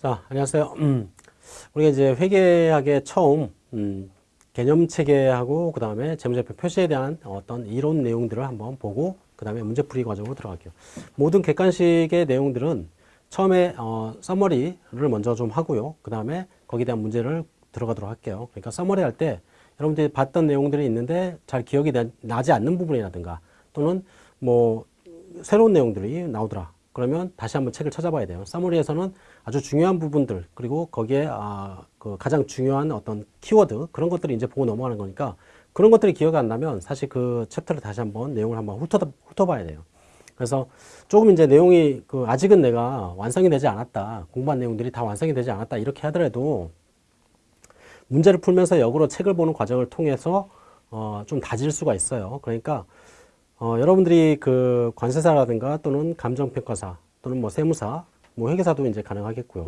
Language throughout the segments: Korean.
자, 안녕하세요. 음, 우리가 이제 회계학의 처음 음, 개념 체계하고 그 다음에 재무제표 표시에 대한 어떤 이론 내용들을 한번 보고 그 다음에 문제풀이 과정으로 들어갈게요. 모든 객관식의 내용들은 처음에 어, 서머리를 먼저 좀 하고요. 그 다음에 거기에 대한 문제를 들어가도록 할게요. 그러니까 서머리 할 때 여러분들이 봤던 내용들이 있는데 잘 기억이 나지 않는 부분이라든가 또는 뭐 새로운 내용들이 나오더라. 그러면 다시 한번 책을 찾아봐야 돼요. 사머리에서는 아주 중요한 부분들 그리고 거기에 아, 그 가장 중요한 어떤 키워드 그런 것들을 이제 보고 넘어가는 거니까 그런 것들이 기억이 안 나면 사실 그 챕터를 다시 한번 내용을 한번 훑어, 훑어봐야 돼요. 그래서 조금 이제 내용이 그 아직은 내가 완성이 되지 않았다. 공부한 내용들이 다 완성이 되지 않았다. 이렇게 하더라도 문제를 풀면서 역으로 책을 보는 과정을 통해서 어, 좀 다질 수가 있어요. 그러니까 어, 여러분들이 그 관세사라든가 또는 감정평가사 또는 뭐 세무사, 뭐 회계사도 이제 가능하겠고요.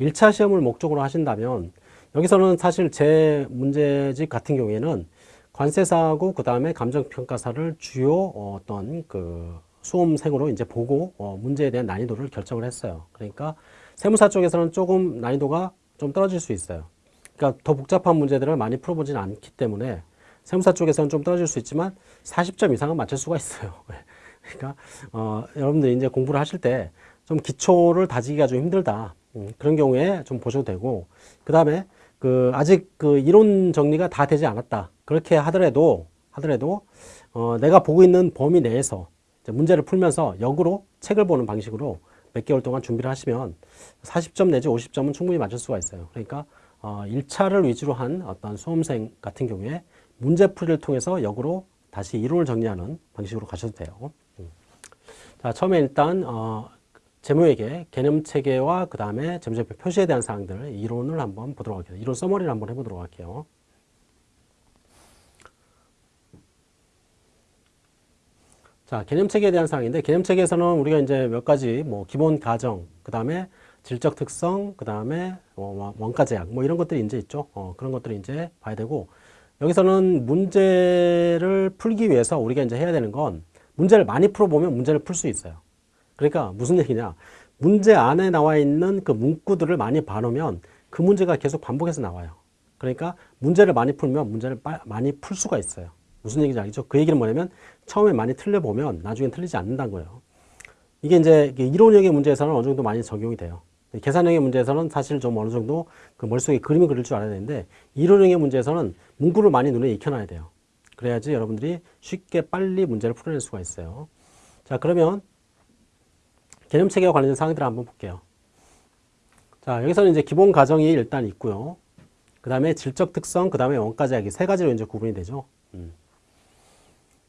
1차 시험을 목적으로 하신다면 여기서는 사실 제 문제집 같은 경우에는 관세사하고 그 다음에 감정평가사를 주요 어떤 그 수험생으로 이제 보고 어 문제에 대한 난이도를 결정을 했어요. 그러니까 세무사 쪽에서는 조금 난이도가 좀 떨어질 수 있어요. 그러니까 더 복잡한 문제들을 많이 풀어보진 않기 때문에 세무사 쪽에서는 좀 떨어질 수 있지만 40점 이상은 맞출 수가 있어요. 그러니까 어, 여러분들이 이제 공부를 하실 때 좀 기초를 다지기가 좀 힘들다. 음, 그런 경우에 좀 보셔도 되고 그 다음에 그 아직 그 이론 정리가 다 되지 않았다. 그렇게 하더라도 하더라도 어, 내가 보고 있는 범위 내에서 문제를 풀면서 역으로 책을 보는 방식으로 몇 개월 동안 준비를 하시면 40점 내지 50점은 충분히 맞을 수가 있어요. 그러니까 어, 1차를 위주로 한 어떤 수험생 같은 경우에 문제풀이를 통해서 역으로 다시 이론을 정리하는 방식으로 가셔도 돼요. 음. 자, 처음에 일단 어, 재무회계 개념 체계와 그 다음에 재무제표 표시에 대한 사항들 이론을 한번 보도록 할게요. 이론 서머리를 한번 해보도록 할게요. 자, 개념 체계에 대한 사항인데 개념 체계에서는 우리가 이제 몇 가지 뭐 기본 가정, 그 다음에 질적 특성, 그 다음에 뭐 원가 제약 뭐 이런 것들이 이제 있죠. 어, 그런 것들을 이제 봐야 되고 여기서는 문제를 풀기 위해서 우리가 이제 해야 되는 건 문제를 많이 풀어보면 문제를 풀 수 있어요. 그러니까 무슨 얘기냐. 문제 안에 나와 있는 그 문구들을 많이 봐놓으면 그 문제가 계속 반복해서 나와요. 그러니까 문제를 많이 풀면 문제를 많이 풀 수가 있어요. 무슨 얘기인지 알겠죠? 그 얘기는 뭐냐면 처음에 많이 틀려보면 나중엔 틀리지 않는다는 거예요. 이게 이제 이론형의 문제에서는 어느 정도 많이 적용이 돼요. 계산형의 문제에서는 사실 좀 어느 정도 그 머릿속에 그림을 그릴 줄 알아야 되는데 이론형의 문제에서는 문구를 많이 눈에 익혀놔야 돼요. 그래야지 여러분들이 쉽게 빨리 문제를 풀어낼 수가 있어요. 자 그러면 개념 체계와 관련된 사항들을 한번 볼게요. 자 여기서는 이제 기본 가정이 일단 있고요. 그 다음에 질적 특성, 그 다음에 원가 제약이 세 가지로 이제 구분이 되죠. 음.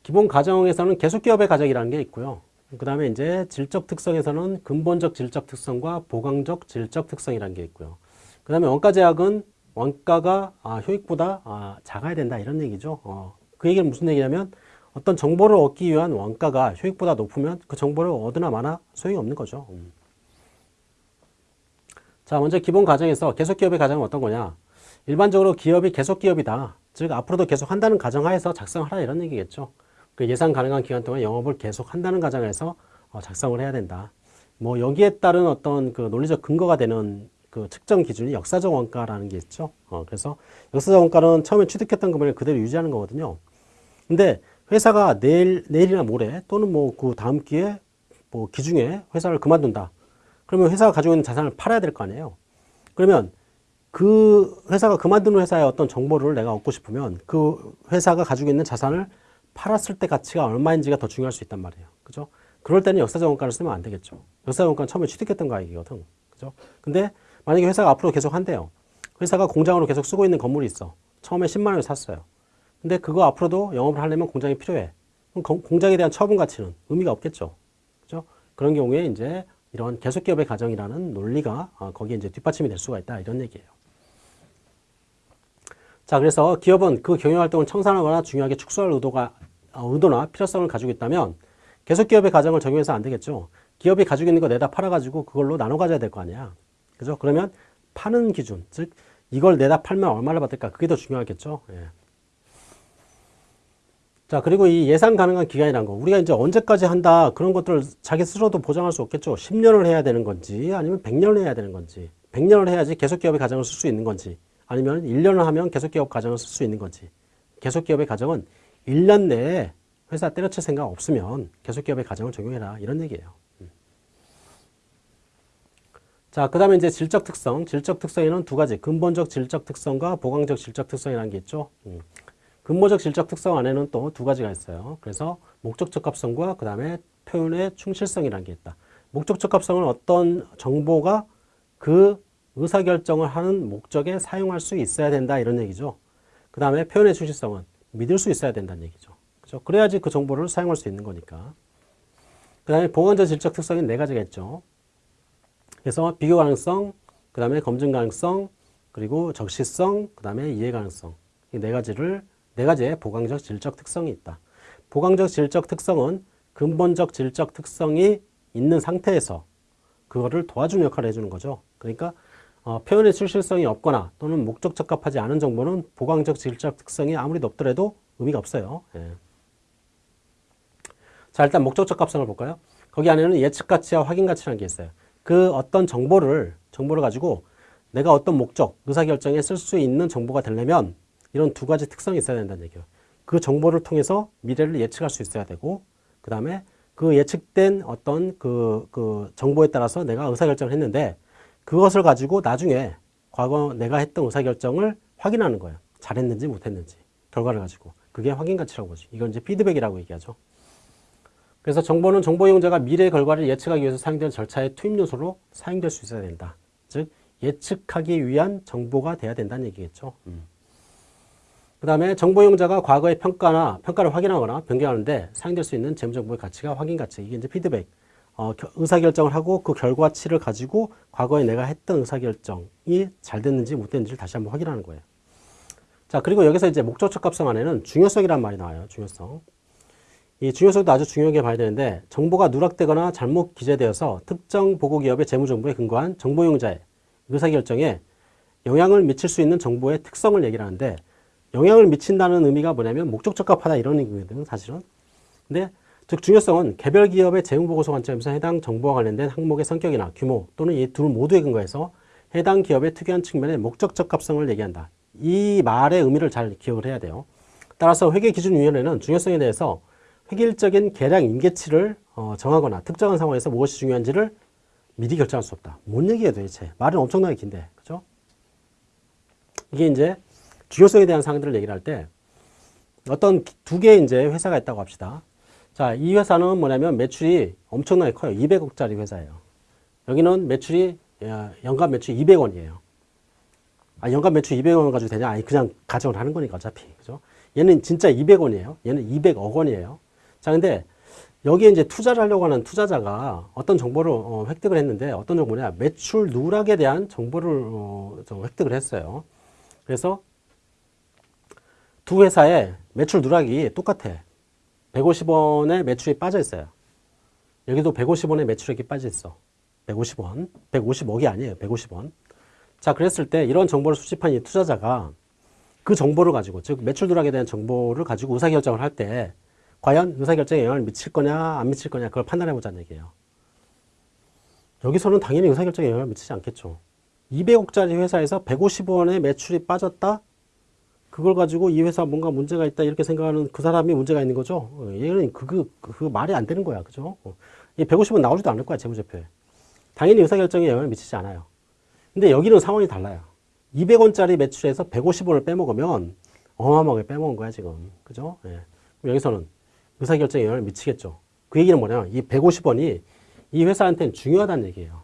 기본 가정에서는 계속기업의 가정이라는 게 있고요. 그 다음에 이제 질적 특성에서는 근본적 질적 특성과 보강적 질적 특성이라는 게 있고요. 그 다음에 원가 제약은 원가가 아, 효익보다 아, 작아야 된다 이런 얘기죠. 어, 그 얘기는 무슨 얘기냐면 어떤 정보를 얻기 위한 원가가 효익보다 높으면 그 정보를 얻으나 마나 소용이 없는 거죠. 음. 자 먼저 기본 가정에서 계속기업의 가정은 어떤 거냐 일반적으로 기업이 계속기업이다 즉 앞으로도 계속 한다는 가정하에서 작성하라 이런 얘기겠죠 그 예상 가능한 기간 동안 영업을 계속 한다는 가정에서 어, 작성을 해야 된다. 뭐 여기에 따른 어떤 그 논리적 근거가 되는 그 측정 기준이 역사적 원가라는 게 있죠. 어, 그래서 역사적 원가는 처음에 취득했던 금액을 그대로 유지하는 거거든요. 근데 회사가 내일, 내일이나 모레 또는 뭐 그 다음 기회에 뭐 기중에 회사를 그만둔다. 그러면 회사가 가지고 있는 자산을 팔아야 될 거 아니에요. 그러면 그 회사가 그만두는 회사의 어떤 정보를 내가 얻고 싶으면 그 회사가 가지고 있는 자산을 팔았을 때 가치가 얼마인지가 더 중요할 수 있단 말이에요. 그죠? 그럴 때는 역사적 원가를 쓰면 안 되겠죠. 역사적 원가는 처음에 취득했던 가액이거든. 그죠? 근데 만약에 회사가 앞으로 계속 한대요. 회사가 공장으로 계속 쓰고 있는 건물이 있어. 처음에 10만 원을 샀어요. 근데 그거 앞으로도 영업을 하려면 공장이 필요해. 그럼 공장에 대한 처분 가치는 의미가 없겠죠. 그죠? 그런 경우에 이제 이런 계속기업의 가정이라는 논리가 어, 거기에 이제 뒷받침이 될 수가 있다. 이런 얘기예요. 자, 그래서 기업은 그 경영활동을 청산하거나 중요하게 축소할 의도가, 어, 의도나 필요성을 가지고 있다면 계속 기업의 가정을 적용해서 안 되겠죠. 기업이 가지고 있는 거 내다 팔아가지고 그걸로 나눠 가져야 될 거 아니야. 그죠? 그러면 파는 기준, 즉 이걸 내다 팔면 얼마를 받을까? 그게 더 중요하겠죠. 예. 자, 그리고 이 예상 가능한 기간이란 거. 우리가 이제 언제까지 한다. 그런 것들을 자기 스스로도 보장할 수 없겠죠. 10년을 해야 되는 건지 아니면 100년을 해야 되는 건지. 100년을 해야지 계속기업의 가정을 쓸 수 있는 건지 아니면 1년을 하면 계속기업 가정을 쓸 수 있는 건지 계속기업의 가정은 1년 내에 회사 때려칠 생각 없으면 계속기업의 가정을 적용해라 이런 얘기예요. 음. 자, 그 다음에 이제 질적 특성. 질적 특성에는 두 가지. 근본적 질적 특성과 보강적 질적 특성이라는 게 있죠. 음. 근본적 질적 특성 안에는 또 두 가지가 있어요. 그래서 목적 적합성과 그 다음에 표현의 충실성이라는 게 있다. 목적 적합성은 어떤 정보가 그 의사결정을 하는 목적에 사용할 수 있어야 된다 이런 얘기죠. 그 다음에 표현의 충실성은 믿을 수 있어야 된다는 얘기죠. 그죠? 그래야지 그 정보를 사용할 수 있는 거니까. 그 다음에 보관적 질적 특성이 네 가지가 있죠. 그래서 비교 가능성, 그 다음에 검증 가능성, 그리고 적시성, 그 다음에 이해 가능성. 이 네 가지를, 네 가지의 보강적 질적 특성이 있다. 보강적 질적 특성은 근본적 질적 특성이 있는 상태에서 그거를 도와주는 역할을 해주는 거죠. 그러니까 어, 표현의 출실성이 없거나 또는 목적 적합하지 않은 정보는 보강적 질적 특성이 아무리 높더라도 의미가 없어요. 예. 자 일단 목적 적합성을 볼까요? 거기 안에는 예측 가치와 확인 가치라는 게 있어요. 그 어떤 정보를 정보를 가지고 내가 어떤 목적, 의사결정에 쓸 수 있는 정보가 되려면 이런 두 가지 특성이 있어야 된다는 얘기예요. 그 정보를 통해서 미래를 예측할 수 있어야 되고 그 다음에 그 예측된 어떤 그, 그 정보에 따라서 내가 의사결정을 했는데 그것을 가지고 나중에 과거 내가 했던 의사결정을 확인하는 거예요. 잘했는지 못했는지 결과를 가지고 그게 확인 가치라고 보지. 이건 이제 피드백이라고 얘기하죠. 그래서 정보는 정보 이용자가 미래의 결과를 예측하기 위해서 사용되는 절차의 투입 요소로 사용될 수 있어야 된다. 즉 예측하기 위한 정보가 돼야 된다는 얘기겠죠. 음. 그 다음에 정보 이용자가 과거의 평가나 평가를 확인하거나 변경하는데 사용될 수 있는 재무정보의 가치가 확인 가치. 이게 이제 피드백. 어, 의사결정을 하고 그 결과치를 가지고 과거에 내가 했던 의사결정이 잘 됐는지 못 됐는지를 다시 한번 확인하는 거예요. 자, 그리고 여기서 이제 목적적 값성 안에는 중요성이라는 말이 나와요. 중요성. 이 중요성도 아주 중요하게 봐야 되는데 정보가 누락되거나 잘못 기재되어서 특정 보고기업의 재무정보에 근거한 정보용자의 의사결정에 영향을 미칠 수 있는 정보의 특성을 얘기를 하는데 영향을 미친다는 의미가 뭐냐면 목적 적합하다 이런 의미거든요 사실은 근데 즉 중요성은 개별 기업의 재무보고서 관점에서 해당 정보와 관련된 항목의 성격이나 규모 또는 이 둘 모두에 근거해서 해당 기업의 특이한 측면의 목적 적합성을 얘기한다 이 말의 의미를 잘 기억을 해야 돼요 따라서 회계기준위원회는 중요성에 대해서 획일적인 계량 임계치를 어, 정하거나 특정한 상황에서 무엇이 중요한지를 미리 결정할 수 없다. 뭔 얘기예요 도대체. 말은 엄청나게 긴데. 그죠? 이게 이제 중요성에 대한 사항들을 얘기를 할 때 어떤 두 개의 이제 회사가 있다고 합시다. 자, 이 회사는 뭐냐면 매출이 엄청나게 커요. 200억짜리 회사예요. 여기는 매출이 연간 매출 200원이에요. 아, 연간 매출 200원 가지고 되냐? 아니, 그냥 가정을 하는 거니까 어차피. 그죠? 얘는 진짜 200원이에요. 얘는 200억 원이에요. 자, 근데 여기에 이제 투자를 하려고 하는 투자자가 어떤 정보를 어, 획득을 했는데 어떤 정보냐 매출 누락에 대한 정보를 어, 획득을 했어요. 그래서 두 회사의 매출 누락이 똑같아. 150원의 매출이 빠져 있어요. 여기도 150원의 매출액이 빠져 있어. 150원. 150억이 아니에요. 150원. 자, 그랬을 때 이런 정보를 수집한 이 투자자가 그 정보를 가지고, 즉 매출 누락에 대한 정보를 가지고 의사결정을 할 때 과연 의사결정에 영향을 미칠 거냐 안 미칠 거냐 그걸 판단해 보자는 얘기예요. 여기서는 당연히 의사결정에 영향을 미치지 않겠죠. 200억짜리 회사에서 150원의 매출이 빠졌다? 그걸 가지고 이 회사 뭔가 문제가 있다 이렇게 생각하는 그 사람이 문제가 있는 거죠. 어, 얘는 그, 그, 그 말이 안 되는 거야. 그죠? 어, 이 150원 나오지도 않을 거야. 재무제표에. 당연히 의사결정에 영향을 미치지 않아요. 근데 여기는 상황이 달라요. 200원짜리 매출에서 150원을 빼먹으면 어마어마하게 빼먹은 거야, 지금. 그죠? 예. 여기서는 의사결정에 영향을 미치겠죠. 그 얘기는 뭐냐면 이 150원이 이 회사한테는 중요하다는 얘기예요.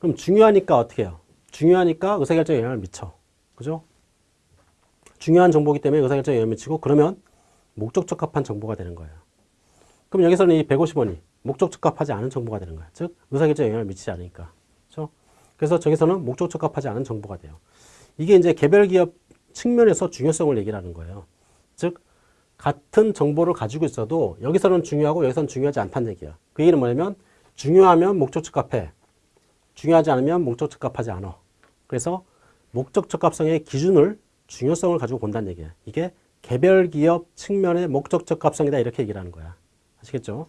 그럼 중요하니까 어떻게 해요? 중요하니까 의사결정에 영향을 미쳐. 그죠? 중요한 정보기 때문에 의사결정에 영향을 미치고 그러면 목적 적합한 정보가 되는 거예요. 그럼 여기서는 이 150원이 목적 적합하지 않은 정보가 되는 거예요. 즉 의사결정에 영향을 미치지 않으니까. 그죠? 그래서 저기서는 목적 적합하지 않은 정보가 돼요. 이게 이제 개별 기업 측면에서 중요성을 얘기하는 거예요. 즉 같은 정보를 가지고 있어도 여기서는 중요하고 여기서는 중요하지 않다는 얘기야. 그 얘기는 뭐냐면 중요하면 목적 적합해. 중요하지 않으면 목적 적합하지 않아. 그래서 목적 적합성의 기준을 중요성을 가지고 본다는 얘기야. 이게 개별 기업 측면의 목적 적 합성이다 이렇게 얘기를 하는 거야. 아시겠죠?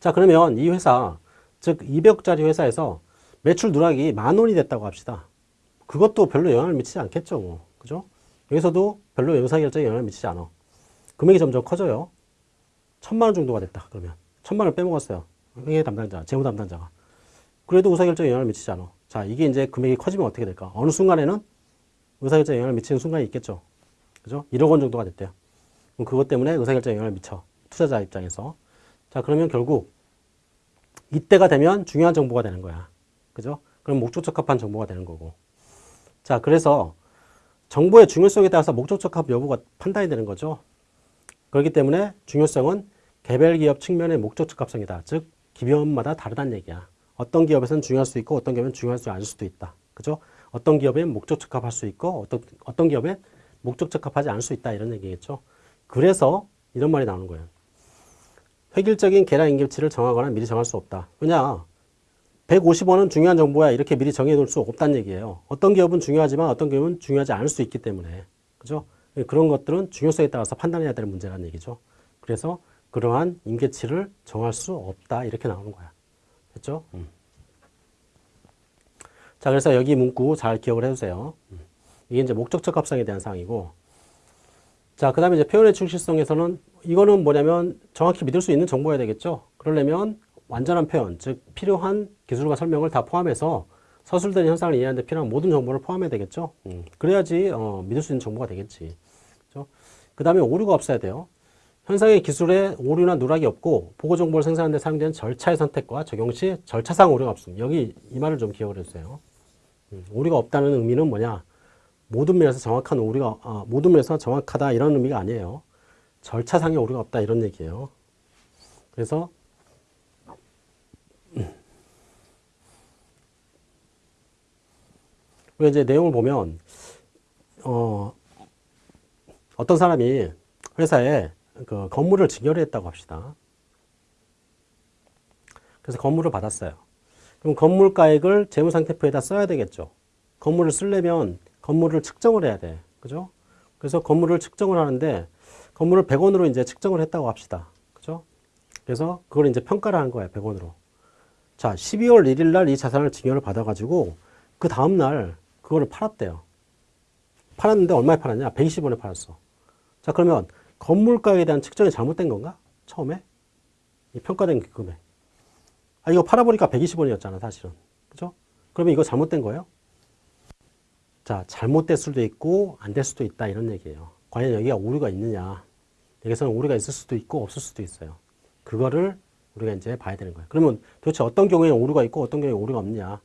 자 그러면 이 회사 즉 200억짜리 회사에서 매출 누락이 만 원이 됐다고 합시다. 그것도 별로 영향을 미치지 않겠죠. 뭐. 그죠? 여기서도 별로 의사결정에 영향을 미치지 않아. 금액이 점점 커져요. 천만 원 정도가 됐다. 그러면. 천만 원 빼먹었어요. 회계 담당자, 재무 담당자가. 그래도 의사결정에 영향을 미치지 않아. 자, 이게 이제 금액이 커지면 어떻게 될까? 어느 순간에는 의사결정에 영향을 미치는 순간이 있겠죠. 그죠? 1억 원 정도가 됐대요. 그럼 그것 때문에 의사결정에 영향을 미쳐. 투자자 입장에서. 자, 그러면 결국 이때가 되면 중요한 정보가 되는 거야. 그죠? 그럼 목적 적합한 정보가 되는 거고. 자, 그래서 정보의 중요성에 따라서 목적 적합 여부가 판단이 되는 거죠. 그렇기 때문에 중요성은 개별 기업 측면의 목적 적합성이다. 즉, 기업마다 다르다는 얘기야. 어떤 기업에서는 중요할 수 있고 어떤 기업은 중요하지 않을 수도 있다. 그죠? 어떤 기업엔 목적 적합할 수 있고 어떤, 어떤 기업엔 목적 적합하지 않을 수 있다. 이런 얘기겠죠. 그래서 이런 말이 나오는 거예요. 획일적인 계량 임계치를 정하거나 미리 정할 수 없다. 왜냐? 150원은 중요한 정보야. 이렇게 미리 정해 놓을 수 없다는 얘기예요. 어떤 기업은 중요하지만 어떤 기업은 중요하지 않을 수 있기 때문에. 그죠? 그런 것들은 중요성에 따라서 판단해야 될 문제라는 얘기죠. 그래서 그러한 임계치를 정할 수 없다. 이렇게 나오는 거야. 됐죠? 음. 자, 그래서 여기 문구 잘 기억을 해주세요. 음. 이게 이제 목적적 합성에 대한 사항이고. 자, 그 다음에 이제 표현의 충실성에서는 이거는 뭐냐면 정확히 믿을 수 있는 정보여야 되겠죠. 그러려면 완전한 표현, 즉 필요한 기술과 설명을 다 포함해서 서술된 현상을 이해하는 데 필요한 모든 정보를 포함해야 되겠죠. 음. 그래야지 어, 믿을 수 있는 정보가 되겠지. 그렇죠? 그 다음에 오류가 없어야 돼요. 현상의 기술에 오류나 누락이 없고 보고 정보를 생산하는 데 사용되는 절차의 선택과 적용 시 절차상 오류가 없음. 여기 이 말을 좀 기억을 해주세요. 음, 오류가 없다는 의미는 뭐냐? 모든 면에서 정확한 오류가 아, 모든 면에서 정확하다 이런 의미가 아니에요. 절차상의 오류가 없다 이런 얘기예요. 그래서 우리가 이제 내용을 보면 어, 어떤 사람이 회사에 그 건물을 증여를 했다고 합시다. 그래서 건물을 받았어요. 그럼 건물가액을 재무상태표에다 써야 되겠죠. 건물을 쓰려면 건물을 측정을 해야 돼. 그죠? 그래서 건물을 측정을 하는데 건물을 100원으로 이제 측정을 했다고 합시다. 그죠? 그래서 그걸 이제 평가를 한 거예요. 100원으로. 자, 12월 1일 날 이 자산을 증여를 받아가지고 그 다음 날 그거를 팔았대요. 팔았는데 얼마에 팔았냐? 120원에 팔았어. 자, 그러면 건물가에 대한 측정이 잘못된 건가? 처음에? 이 평가된 그 금액. 아, 이거 팔아보니까 120원이었잖아, 사실은. 그죠? 그러면 이거 잘못된 거예요? 자, 잘못될 수도 있고, 안 될 수도 있다, 이런 얘기예요. 과연 여기가 오류가 있느냐. 여기서는 오류가 있을 수도 있고, 없을 수도 있어요. 그거를 우리가 이제 봐야 되는 거예요. 그러면 도대체 어떤 경우에 오류가 있고, 어떤 경우에 오류가 없느냐.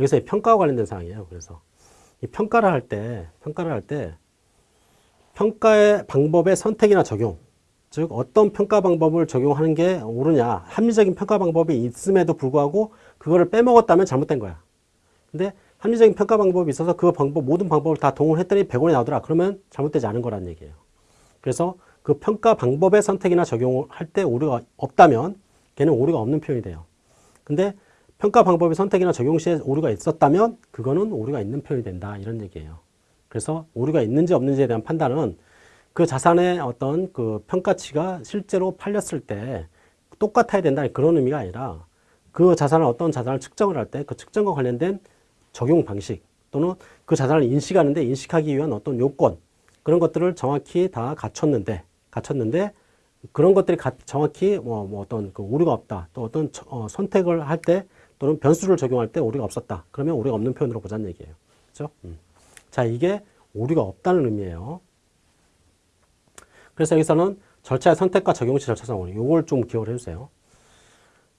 여기서 평가와 관련된 사항이에요. 그래서 이 평가를 할 때, 평가를 할 때, 평가의 방법의 선택이나 적용, 즉 어떤 평가 방법을 적용하는 게 옳으냐, 합리적인 평가 방법이 있음에도 불구하고 그거를 빼먹었다면 잘못된 거야. 근데 합리적인 평가 방법이 있어서 그 방법 모든 방법을 다 동원했더니 100원이 나오더라. 그러면 잘못되지 않은 거란 얘기예요. 그래서 그 평가 방법의 선택이나 적용을 할때 오류가 없다면 걔는 오류가 없는 표현이 돼요. 근데 평가 방법의 선택이나 적용 시에 오류가 있었다면 그거는 오류가 있는 표현이 된다. 이런 얘기예요. 그래서 오류가 있는지 없는지에 대한 판단은 그 자산의 어떤 그 평가치가 실제로 팔렸을 때 똑같아야 된다는 그런 의미가 아니라 그 자산을 어떤 자산을 측정을 할 때 그 측정과 관련된 적용 방식 또는 그 자산을 인식하는데 인식하기 위한 어떤 요건 그런 것들을 정확히 다 갖췄는데 갖췄는데 그런 것들이 정확히 뭐, 뭐 어떤 그 오류가 없다 또 어떤 어, 선택을 할 때 또는 변수를 적용할 때 오류가 없었다. 그러면 오류가 없는 표현으로 보자는 얘기예요. 그죠? 음. 자, 이게 오류가 없다는 의미예요. 그래서 여기서는 절차의 선택과 적용 시 절차상 오류. 요걸 좀 기억을 해주세요.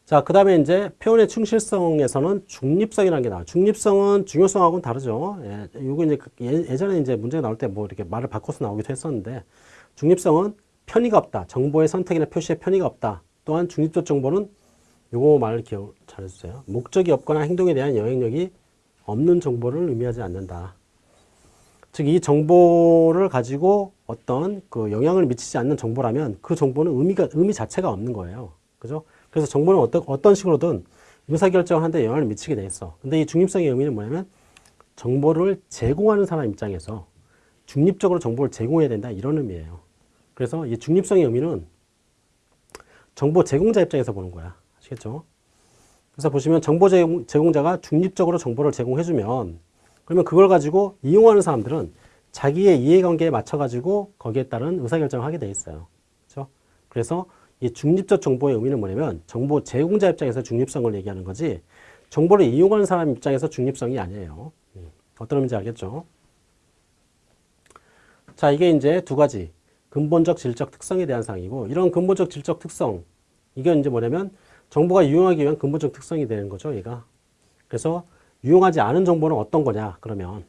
자, 그 다음에 이제 표현의 충실성에서는 중립성이라는 게 나와요. 중립성은 중요성하고는 다르죠. 예, 요거 이제 그 예, 전에 이제 문제가 나올 때 뭐 이렇게 말을 바꿔서 나오기도 했었는데, 중립성은 편의가 없다. 정보의 선택이나 표시에 편의가 없다. 또한 중립적 정보는 요거 말을 기억 잘 해주세요. 목적이 없거나 행동에 대한 영향력이 없는 정보를 의미하지 않는다. 즉, 이 정보를 가지고 어떤 그 영향을 미치지 않는 정보라면 그 정보는 의미가, 의미 자체가 없는 거예요. 그죠? 그래서 정보는 어떤, 어떤 식으로든 의사결정을 하는데 영향을 미치게 돼 있어. 근데 이 중립성의 의미는 뭐냐면 정보를 제공하는 사람 입장에서 중립적으로 정보를 제공해야 된다. 이런 의미예요. 그래서 이 중립성의 의미는 정보 제공자 입장에서 보는 거야. 아시겠죠? 그래서 보시면 정보 제공, 제공자가 중립적으로 정보를 제공해주면 그러면 그걸 가지고 이용하는 사람들은 자기의 이해관계에 맞춰가지고 거기에 따른 의사결정을 하게 돼 있어요. 그렇죠? 그래서 이 중립적 정보의 의미는 뭐냐면 정보 제공자 입장에서 중립성을 얘기하는 거지 정보를 이용하는 사람 입장에서 중립성이 아니에요. 음, 어떤 의미인지 알겠죠? 자, 이게 이제 두 가지 근본적 질적 특성에 대한 사항이고 이런 근본적 질적 특성 이게 이제 뭐냐면 정보가 유용하기 위한 근본적 특성이 되는 거죠, 얘가. 그래서 유용하지 않은 정보는 어떤 거냐? 그러면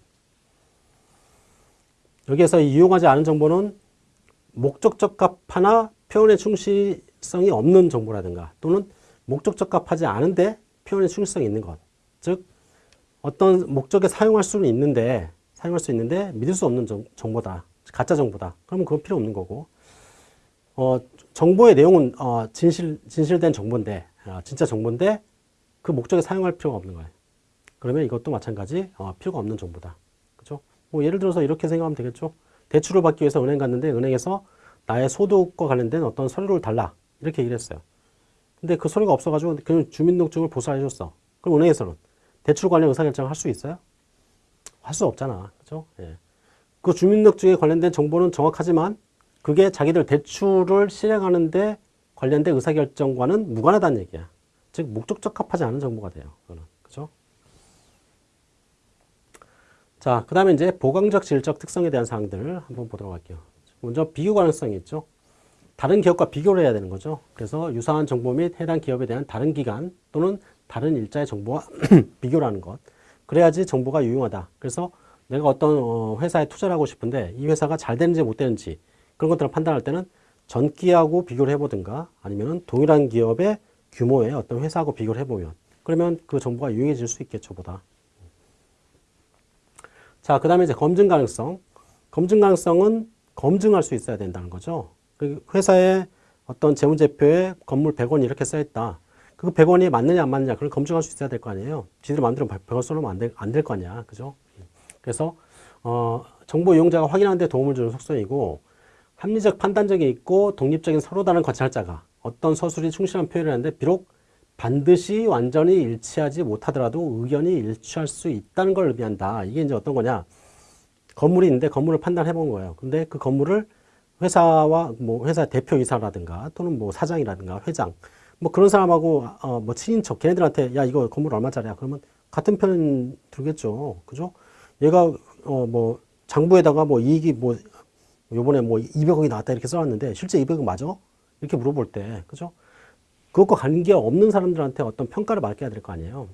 여기에서 이 유용하지 않은 정보는 목적 적합하나 표현의 충실성이 없는 정보라든가 또는 목적 적합하지 않은데 표현의 충실성이 있는 것. 즉 어떤 목적에 사용할 수는 있는데 사용할 수 있는데 믿을 수 없는 정, 정보다. 가짜 정보다. 그러면 그건 필요 없는 거고. 어, 정보의 내용은 어, 진실 진실된 정보인데 어, 진짜 정보인데 그 목적에 사용할 필요가 없는 거예요. 그러면 이것도 마찬가지 어, 필요가 없는 정보다. 그죠? 뭐 예를 들어서 이렇게 생각하면 되겠죠. 대출을 받기 위해서 은행 갔는데 은행에서 나의 소득과 관련된 어떤 서류를 달라 이렇게 얘기를 했어요. 근데 그 서류가 없어가지고 그냥 주민등록증을 보수해 줬어. 그럼 은행에서는 대출 관련 의사결정을 할 수 있어요? 할 수 없잖아. 그죠? 예. 그 주민등록증에 관련된 정보는 정확하지만 그게 자기들 대출을 실행하는데 관련된 의사결정과는 무관하다는 얘기야. 즉 목적 적 합하지 않은 정보가 돼요. 그거는. 그죠? 자, 그 다음에 이제 보강적 질적 특성에 대한 사항들을 한번 보도록 할게요. 먼저 비교 가능성이 있죠. 다른 기업과 비교를 해야 되는 거죠. 그래서 유사한 정보 및 해당 기업에 대한 다른 기간 또는 다른 일자의 정보와 비교를 하는 것. 그래야지 정보가 유용하다. 그래서 내가 어떤 어, 회사에 투자를 하고 싶은데 이 회사가 잘 되는지 못 되는지 그런 것들을 판단할 때는 전기하고 비교를 해보든가 아니면 동일한 기업의 규모의 어떤 회사하고 비교를 해보면 그러면 그 정보가 유용해질 수 있겠죠 보다. 자, 그 다음에 이제 검증 가능성. 검증 가능성은 검증할 수 있어야 된다는 거죠. 그 회사의 어떤 재무제표에 건물 100원 이렇게 써있다. 그 100원이 맞느냐 안 맞느냐 그걸 검증할 수 있어야 될 거 아니에요. 지들 마음대로 100원 써놓으면 안될안될거 아니야. 그죠? 그래서 어, 정보 이용자가 확인하는 데 도움을 주는 속성이고 합리적 판단력이 있고 독립적인 서로 다른 관찰자가 어떤 서술이 충실한 표현을 하는데 비록 반드시 완전히 일치하지 못하더라도 의견이 일치할 수 있다는 걸 의미한다. 이게 이제 어떤 거냐. 건물이 있는데 건물을 판단해 본 거예요. 근데 그 건물을 회사와 뭐 회사 대표이사라든가 또는 뭐 사장이라든가 회장 뭐 그런 사람하고 어 뭐 친인척 걔네들한테 야 이거 건물 얼마짜리야 그러면 같은 편 들겠죠 그죠 얘가 어 뭐 장부에다가 뭐 이익이 뭐 요번에 뭐 200억이 나왔다 이렇게 써놨는데 실제 200억 맞아 이렇게 물어볼 때 그죠 그것과 관계 없는 사람들한테 어떤 평가를 맡겨야 될 거 아니에요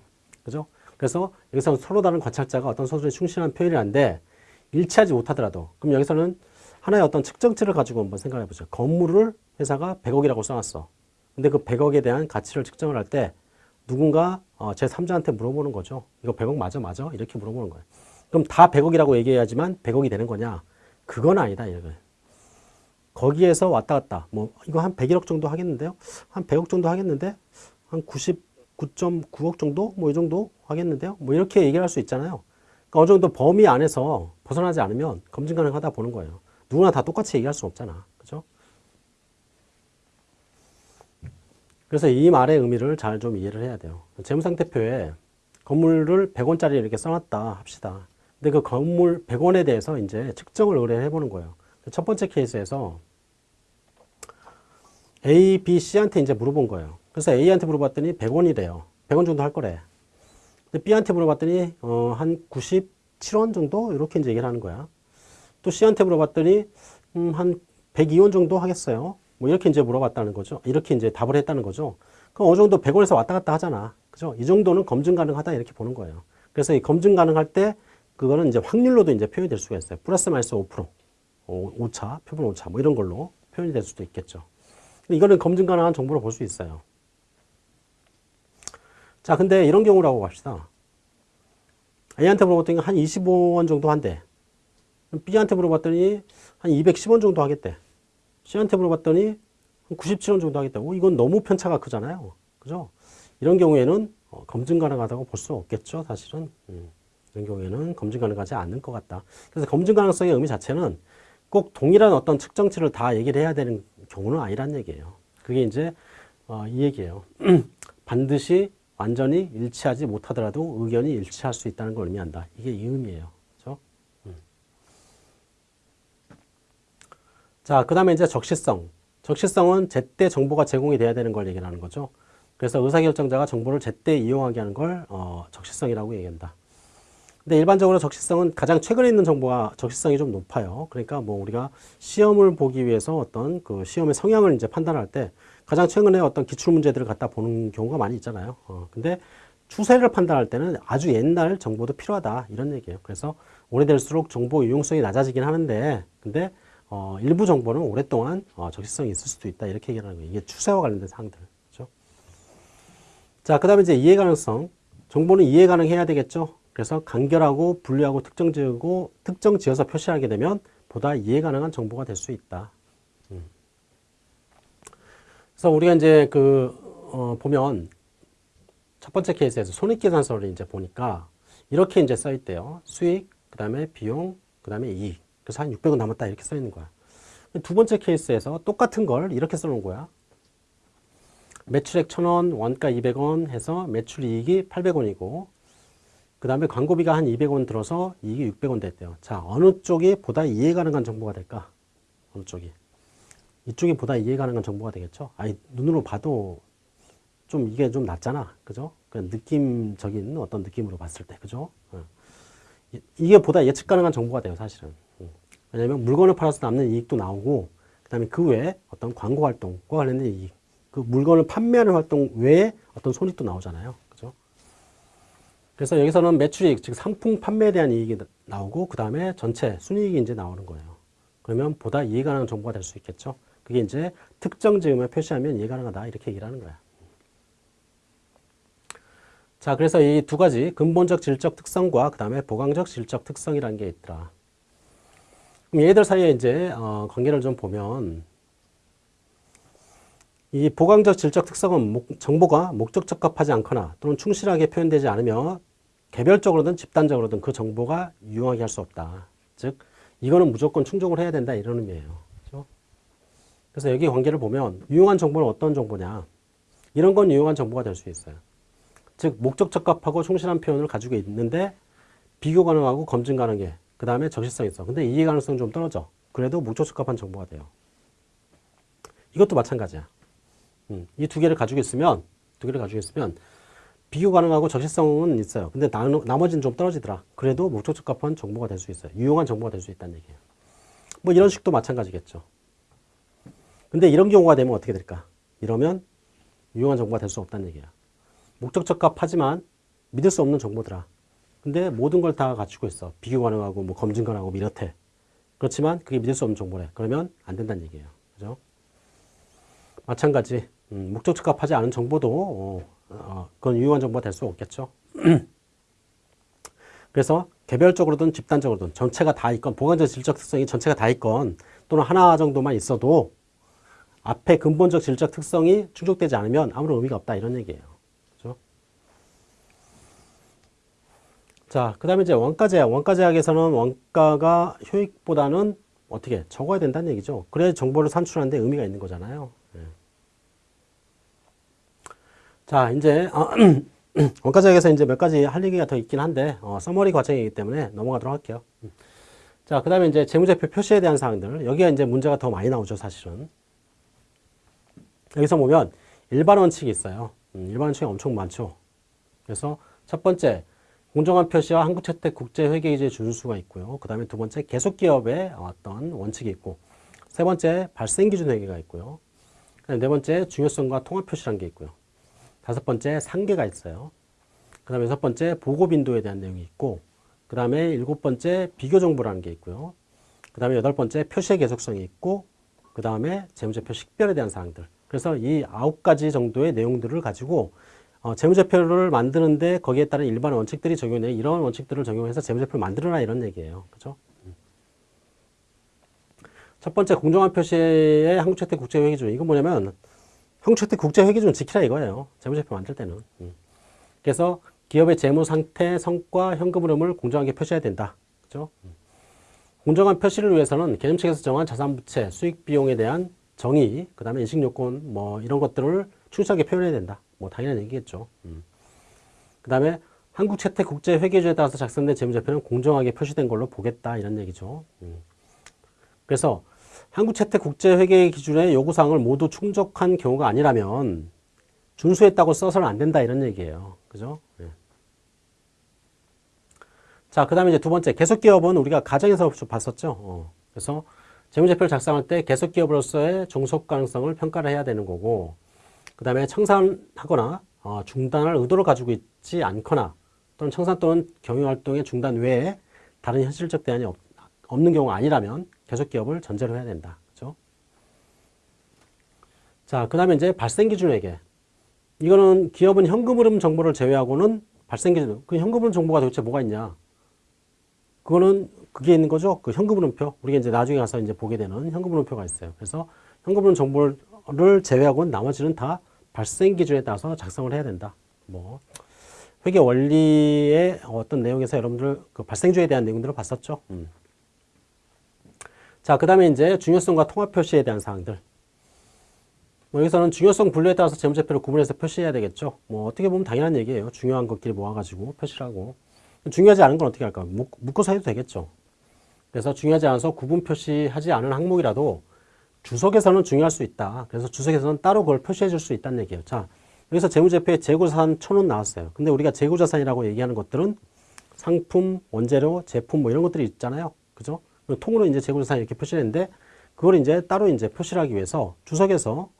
그죠 그래서 여기서 서로 다른 관찰자가 어떤 서술에 충실한 표현이란데 일치하지 못하더라도 그럼 여기서는 하나의 어떤 측정치를 가지고 한번 생각해 보죠. 건물을 회사가 100억이라고 써놨어. 근데 그 100억에 대한 가치를 측정을 할 때 누군가 어, 제 3자한테 물어보는 거죠. 이거 100억 맞아 맞아? 이렇게 물어보는 거예요. 그럼 다 100억이라고 얘기해야지만 100억이 되는 거냐? 그건 아니다. 이거 거기에서 왔다 갔다. 뭐 이거 한 101억 정도 하겠는데요. 한 100억 정도 하겠는데 한 99.9억 정도 뭐 이 정도 하겠는데요. 뭐 이렇게 얘기를 할 수 있잖아요. 그러니까 어느 정도 범위 안에서 벗어나지 않으면 검증 가능하다 보는 거예요. 누구나 다 똑같이 얘기할 수 없잖아. 그죠? 그래서 이 말의 의미를 잘 좀 이해를 해야 돼요. 재무상태표에 건물을 100원짜리 이렇게 써놨다 합시다. 근데 그 건물 100원에 대해서 이제 측정을 의뢰해 보는 거예요. 첫 번째 케이스에서 A, B, C한테 이제 물어본 거예요. 그래서 A한테 물어봤더니 100원이래요. 100원 정도 할 거래. 근데 B한테 물어봤더니 어, 한 97원 정도 이렇게 이제 얘기를 하는 거야. 또 C한테 물어봤더니 음, 한 102원 정도 하겠어요. 뭐 이렇게 이제 물어봤다는 거죠. 이렇게 이제 답을 했다는 거죠. 그럼 어느 정도 100원에서 왔다 갔다 하잖아. 그죠? 이 정도는 검증 가능하다 이렇게 보는 거예요. 그래서 이 검증 가능할 때 그거는 이제 확률로도 이제 표현이 될 수가 있어요. 플러스 마이너스 5%, 오차, 표본 오차 뭐 이런 걸로 표현이 될 수도 있겠죠. 이거는 검증 가능한 정보로 볼 수 있어요. 자, 근데 이런 경우라고 합시다. A한테 물어봤더니 한 25원 정도 한대. B한테 물어봤더니 한 210원 정도 하겠대. C한테 물어봤더니 한 97원 정도 하겠다. 오, 이건 너무 편차가 크잖아요. 그죠? 이런 경우에는 어, 검증 가능하다고 볼 수 없겠죠, 사실은. 음, 이런 경우에는 검증 가능하지 않을 것 같다. 그래서 검증 가능성의 의미 자체는 꼭 동일한 어떤 측정치를 다 얘기를 해야 되는 경우는 아니란 얘기예요. 그게 이제 어, 이 얘기예요. 반드시 완전히 일치하지 못하더라도 의견이 일치할 수 있다는 걸 의미한다. 이게 이 의미예요. 음. 자, 그 다음에 이제 적시성. 적시성은 제때 정보가 제공이 돼야 되는 걸 얘기하는 거죠. 그래서 의사결정자가 정보를 제때 이용하게 하는 걸 어, 적시성이라고 얘기한다. 근데 일반적으로 적시성은 가장 최근에 있는 정보가 적시성이 좀 높아요. 그러니까 뭐 우리가 시험을 보기 위해서 어떤 그 시험의 성향을 이제 판단할 때 가장 최근에 어떤 기출 문제들을 갖다 보는 경우가 많이 있잖아요. 어, 근데 추세를 판단할 때는 아주 옛날 정보도 필요하다 이런 얘기예요. 그래서 오래될수록 정보 유용성이 낮아지긴 하는데 근데 어, 일부 정보는 오랫동안 어, 적시성이 있을 수도 있다 이렇게 얘기하는 거예요. 이게 추세와 관련된 사항들. 그렇죠? 자, 그 다음에 이제 이해 가능성. 정보는 이해 가능해야 되겠죠. 그래서 간결하고 분류하고 특정 지고 특정 지어서 표시하게 되면 보다 이해 가능한 정보가 될 수 있다. 음. 그래서 우리가 이제 그 어, 보면 첫 번째 케이스에서 손익계산서를 이제 보니까 이렇게 이제 써 있대요. 수익, 그 다음에 비용, 그 다음에 이익. 그래서 한 600원 남았다 이렇게 써 있는 거야. 두 번째 케이스에서 똑같은 걸 이렇게 써 놓은 거야. 매출액 1000원, 원가 200원 해서 매출 이익이 800원이고 그 다음에 광고비가 한 200원 들어서 이익이 600원 됐대요. 자, 어느 쪽이 보다 이해 가능한 정보가 될까? 어느 쪽이? 이쪽이 보다 이해 가능한 정보가 되겠죠? 아니, 눈으로 봐도 좀 이게 좀 낫잖아. 그죠? 그냥 느낌적인 어떤 느낌으로 봤을 때. 그죠? 어. 이게 보다 예측 가능한 정보가 돼요, 사실은. 음. 왜냐면 물건을 팔아서 남는 이익도 나오고, 그 다음에 그 외에 어떤 광고 활동과 관련된 이익, 그 물건을 판매하는 활동 외에 어떤 손익도 나오잖아요. 그래서 여기서는 매출이익, 즉 상품 판매에 대한 이익이 나오고 그 다음에 전체 순이익이 이제 나오는 거예요. 그러면 보다 이해 가능한 정보가 될 수 있겠죠. 그게 이제 특정 지음을 표시하면 이해 가능하다 이렇게 얘기를 하는 거야. 자, 그래서 이 두 가지 근본적 질적 특성과 그 다음에 보강적 질적 특성이라는 게 있더라. 그럼 얘들 사이에 이제 어, 관계를 좀 보면 이 보강적 질적 특성은 목, 정보가 목적 적합하지 않거나 또는 충실하게 표현되지 않으며 개별적으로든 집단적으로든 그 정보가 유용하게 할 수 없다. 즉 이거는 무조건 충족을 해야 된다 이런 의미예요. 그렇죠? 그래서 여기 관계를 보면 유용한 정보는 어떤 정보냐 이런 건 유용한 정보가 될 수 있어요. 즉 목적 적합하고 충실한 표현을 가지고 있는데 비교 가능하고 검증 가능해. 그 다음에 적시성 있어. 근데 이해 가능성 좀 떨어져. 그래도 목적 적합한 정보가 돼요. 이것도 마찬가지야. 음, 이 두 개를 가지고 있으면 두 개를 가지고 있으면 비교 가능하고 적시성은 있어요. 근데 나, 나머지는 좀 떨어지더라. 그래도 목적 적합한 정보가 될 수 있어요. 유용한 정보가 될 수 있다는 얘기예요. 뭐 이런 식도 마찬가지겠죠. 근데 이런 경우가 되면 어떻게 될까? 이러면 유용한 정보가 될 수 없다는 얘기야. 목적 적합하지만 믿을 수 없는 정보더라. 근데 모든 걸 다 갖추고 있어. 비교 가능하고 뭐 검증 가능하고 뭐 이렇대. 그렇지만 그게 믿을 수 없는 정보래. 그러면 안 된다는 얘기예요. 그죠? 마찬가지 음, 목적 적합하지 않은 정보도 어, 어, 그건 유효한 정보가 될 수 없겠죠. 그래서 개별적으로든 집단적으로든 전체가 다 있건 보관적 질적 특성이 전체가 다 있건 또는 하나 정도만 있어도 앞에 근본적 질적 특성이 충족되지 않으면 아무런 의미가 없다 이런 얘기예요. 그렇죠? 자, 그 다음에 이제 원가 제약. 원가 제약에서는 원가가 효익보다는 어떻게 적어야 된다는 얘기죠. 그래야 정보를 산출하는데 의미가 있는 거잖아요. 자, 이제 어, 원가제약에서 이제 몇 가지 할 얘기가 더 있긴 한데 어, 서머리 과정이기 때문에 넘어가도록 할게요. 자, 그 다음에 이제 재무제표 표시에 대한 사항들. 여기가 이제 문제가 더 많이 나오죠, 사실은. 여기서 보면 일반 원칙이 있어요. 음, 일반 원칙이 엄청 많죠. 그래서 첫 번째, 공정한 표시와 한국채택 국제회계이제 준수가 있고요. 그 다음에 두 번째, 계속기업의 어떤 원칙이 있고, 세 번째, 발생기준 회계가 있고요. 네 번째, 중요성과 통합 표시라는 게 있고요. 다섯 번째 상계가 있어요. 그 다음에 여섯 번째 보고 빈도에 대한 내용이 있고 그 다음에 일곱 번째 비교 정보라는 게 있고요. 그 다음에 여덟 번째 표시의 계속성이 있고 그 다음에 재무제표 식별에 대한 사항들. 그래서 이 아홉 가지 정도의 내용들을 가지고 어, 재무제표를 만드는데 거기에 따른 일반 원칙들이 적용돼 이런 원칙들을 적용해서 재무제표를 만들어라 이런 얘기예요. 그죠? 첫 번째 공정한 표시의 한국채택 국제회계준 이건 뭐냐면 형체태 국제회계준 지키라 이거예요. 재무제표 만들 때는. 음. 그래서 기업의 재무 상태, 성과, 현금 흐름을 공정하게 표시해야 된다. 그죠? 음. 공정한 표시를 위해서는 개념책에서 정한 자산부채, 수익 비용에 대한 정의, 그 다음에 인식요건, 뭐 이런 것들을 충실하게 표현해야 된다. 뭐 당연한 얘기겠죠. 음. 그 다음에 한국채택 국제회계조에 따라서 작성된 재무제표는 공정하게 표시된 걸로 보겠다 이런 얘기죠. 음. 그래서 한국채택 국제회계 기준의 요구사항을 모두 충족한 경우가 아니라면 준수했다고 써서는 안 된다 이런 얘기예요. 그죠? 예. 자, 그 다음에 이제 두 번째, 계속기업은 우리가 가정에서 봤었죠. 어. 그래서 재무제표를 작성할 때 계속기업으로서의 종속 가능성을 평가를 해야 되는 거고, 그 다음에 청산하거나 어, 중단할 의도를 가지고 있지 않거나 또는 청산 또는 경영활동의 중단 외에 다른 현실적 대안이 없, 없는 경우가 아니라면 계속기업을 전제로 해야 된다. 그죠? 자, 그 다음에 이제 발생기준회계. 이거는 기업은 현금 흐름 정보를 제외하고는 발생기준, 그 현금 흐름 정보가 도대체 뭐가 있냐? 그거는 그게 있는 거죠. 그 현금 흐름표. 우리가 이제 나중에 가서 이제 보게 되는 현금 흐름표가 있어요. 그래서 현금 흐름 정보를 제외하고는 나머지는 다 발생 기준에 따라서 작성을 해야 된다. 뭐 회계 원리의 어떤 내용에서 여러분들 그 발생주에 대한 내용들을 봤었죠. 음. 자, 그 다음에 이제 중요성과 통합 표시에 대한 사항들. 뭐 여기서는 중요성 분류에 따라서 재무제표를 구분해서 표시해야 되겠죠. 뭐 어떻게 보면 당연한 얘기예요. 중요한 것끼리 모아가지고 표시를 하고. 중요하지 않은 건 어떻게 할까? 묶어서 해도 되겠죠. 그래서 중요하지 않아서 구분 표시하지 않은 항목이라도 주석에서는 중요할 수 있다. 그래서 주석에서는 따로 그걸 표시해 줄 수 있다는 얘기예요. 자, 여기서 재무제표에 재고자산 천원 나왔어요. 근데 우리가 재고자산이라고 얘기하는 것들은 상품, 원재료, 제품 뭐 이런 것들이 있잖아요. 그죠? 통으로 이제 재고자산 이렇게 표시했는데 그걸 이제 따로 이제 표시를 하기 위해서 주석에서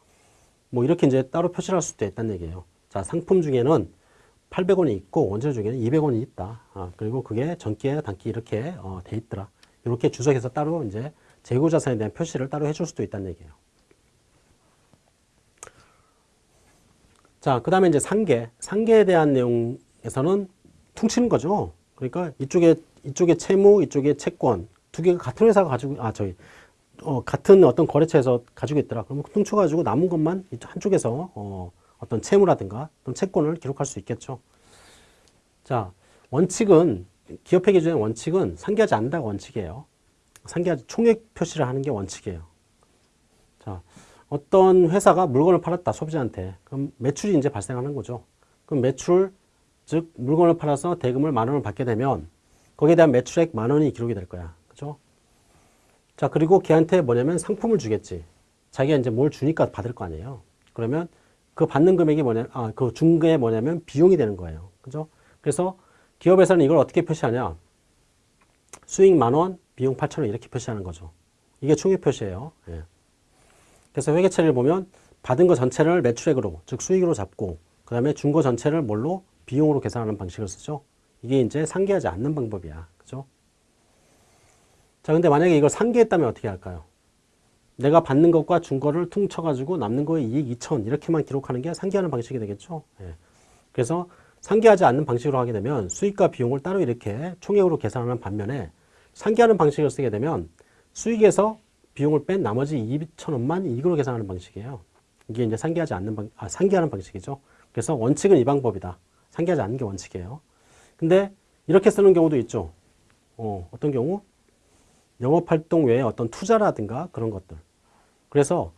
뭐 이렇게 이제 따로 표시를 할 수도 있다는 얘기예요. 자, 상품 중에는 800원이 있고 원재료 중에는 200원이 있다. 아, 그리고 그게 전기에 단기 이렇게 어, 돼 있더라. 이렇게 주석에서 따로 이제 재고 자산에 대한 표시를 따로 해줄 수도 있다는 얘기예요. 자, 그 다음에 이제 상계. 상계에 대한 내용에서는 퉁치는 거죠. 그러니까 이쪽에, 이쪽에 채무, 이쪽에 채권. 두 개가 같은 회사가 가지고, 아, 저희, 어, 같은 어떤 거래처에서 가지고 있더라. 그러면 퉁쳐가지고 남은 것만 한쪽에서, 어, 어떤 채무라든가 어떤 채권을 기록할 수 있겠죠. 자, 원칙은, 기업회 기준의 원칙은 상계하지 않는다가 원칙이에요. 상계하지 총액 표시를 하는 게 원칙이에요. 자, 어떤 회사가 물건을 팔았다 소비자한테 그럼 매출이 이제 발생하는 거죠. 그럼 매출 즉 물건을 팔아서 대금을 만 원을 받게 되면 거기에 대한 매출액 만 원이 기록이 될 거야. 자, 그리고 걔한테 뭐냐면 상품을 주겠지. 자기가 이제 뭘 주니까 받을 거 아니에요. 그러면 그 받는 금액이 뭐냐, 아, 그 중간에 뭐냐면 비용이 되는 거예요. 그죠? 그래서 기업에서는 이걸 어떻게 표시하냐. 수익 만 원, 비용 8천 원 이렇게 표시하는 거죠. 이게 총액 표시예요. 예. 그래서 회계처리를 보면 받은 거 전체를 매출액으로 즉 수익으로 잡고 그 다음에 준 거 전체를 뭘로 비용으로 계산하는 방식을 쓰죠. 이게 이제 상계하지 않는 방법이야. 자, 근데 만약에 이걸 상계했다면 어떻게 할까요? 내가 받는 것과 준 거를 퉁쳐가지고 남는 거에 이익 2천 이렇게만 기록하는 게 상계하는 방식이 되겠죠. 예. 그래서 상계하지 않는 방식으로 하게 되면 수익과 비용을 따로 이렇게 총액으로 계산하는 반면에 상계하는 방식을 쓰게 되면 수익에서 비용을 뺀 나머지 2천 원만 이익으로 계산하는 방식이에요. 이게 이제 상계하지 않는 방, 아, 상계하는 방식이죠. 그래서 원칙은 이 방법이다. 상계하지 않는 게 원칙이에요. 근데 이렇게 쓰는 경우도 있죠. 어, 어떤 경우? 영업활동 외에 어떤 투자라든가 그런 것들. 그래서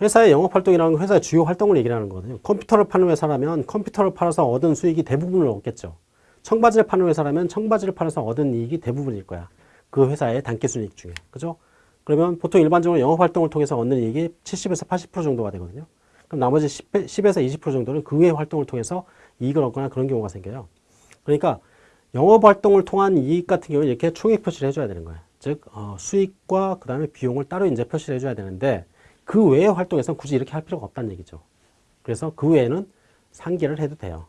회사의 영업활동이라는 건 회사의 주요 활동을 얘기하는 거거든요. 컴퓨터를 파는 회사라면 컴퓨터를 팔아서 얻은 수익이 대부분을 얻겠죠. 청바지를 파는 회사라면 청바지를 팔아서 얻은 이익이 대부분일 거야. 그 회사의 단기순이익 중에. 그죠? 그러면 보통 일반적으로 영업활동을 통해서 얻는 이익이 70에서 80% 정도가 되거든요. 그럼 나머지 10, 에서 20% 정도는 그 외 활동을 통해서 이익을 얻거나 그런 경우가 생겨요. 그러니까 영업활동을 통한 이익 같은 경우는 이렇게 총액 표시를 해줘야 되는 거예요. 즉 어, 수익과 그 다음에 비용을 따로 이제 표시를 해줘야 되는데 그 외의 활동에서는 굳이 이렇게 할 필요가 없다는 얘기죠. 그래서 그 외에는 상계를 해도 돼요.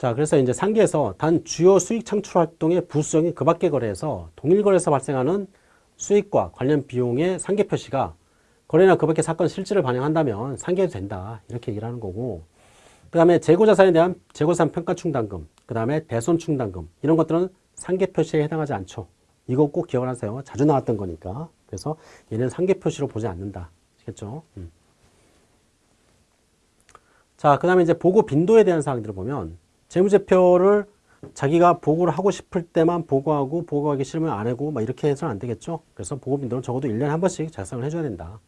자, 그래서 이제 상계에서 단 주요 수익 창출 활동의 부수적인 그 밖의 거래에서 동일 거래에서 발생하는 수익과 관련 비용의 상계 표시가 거래나 그 밖의 사건 실질을 반영한다면 상계해도 된다. 이렇게 얘기를 하는 거고. 그 다음에 재고자산에 대한 재고자산 평가 충당금, 그 다음에 대손 충당금, 이런 것들은 상계 표시에 해당하지 않죠. 이거 꼭 기억을 하세요. 자주 나왔던 거니까. 그래서 얘는 상계 표시로 보지 않는다. 아시겠죠? 음. 자, 그 다음에 이제 보고 빈도에 대한 사항들을 보면 재무제표를 자기가 보고를 하고 싶을 때만 보고하고 보고하기 싫으면 안 하고 막 이렇게 해서는 안 되겠죠. 그래서 보고 빈도는 적어도 1년에 한 번씩 작성을 해줘야 된다.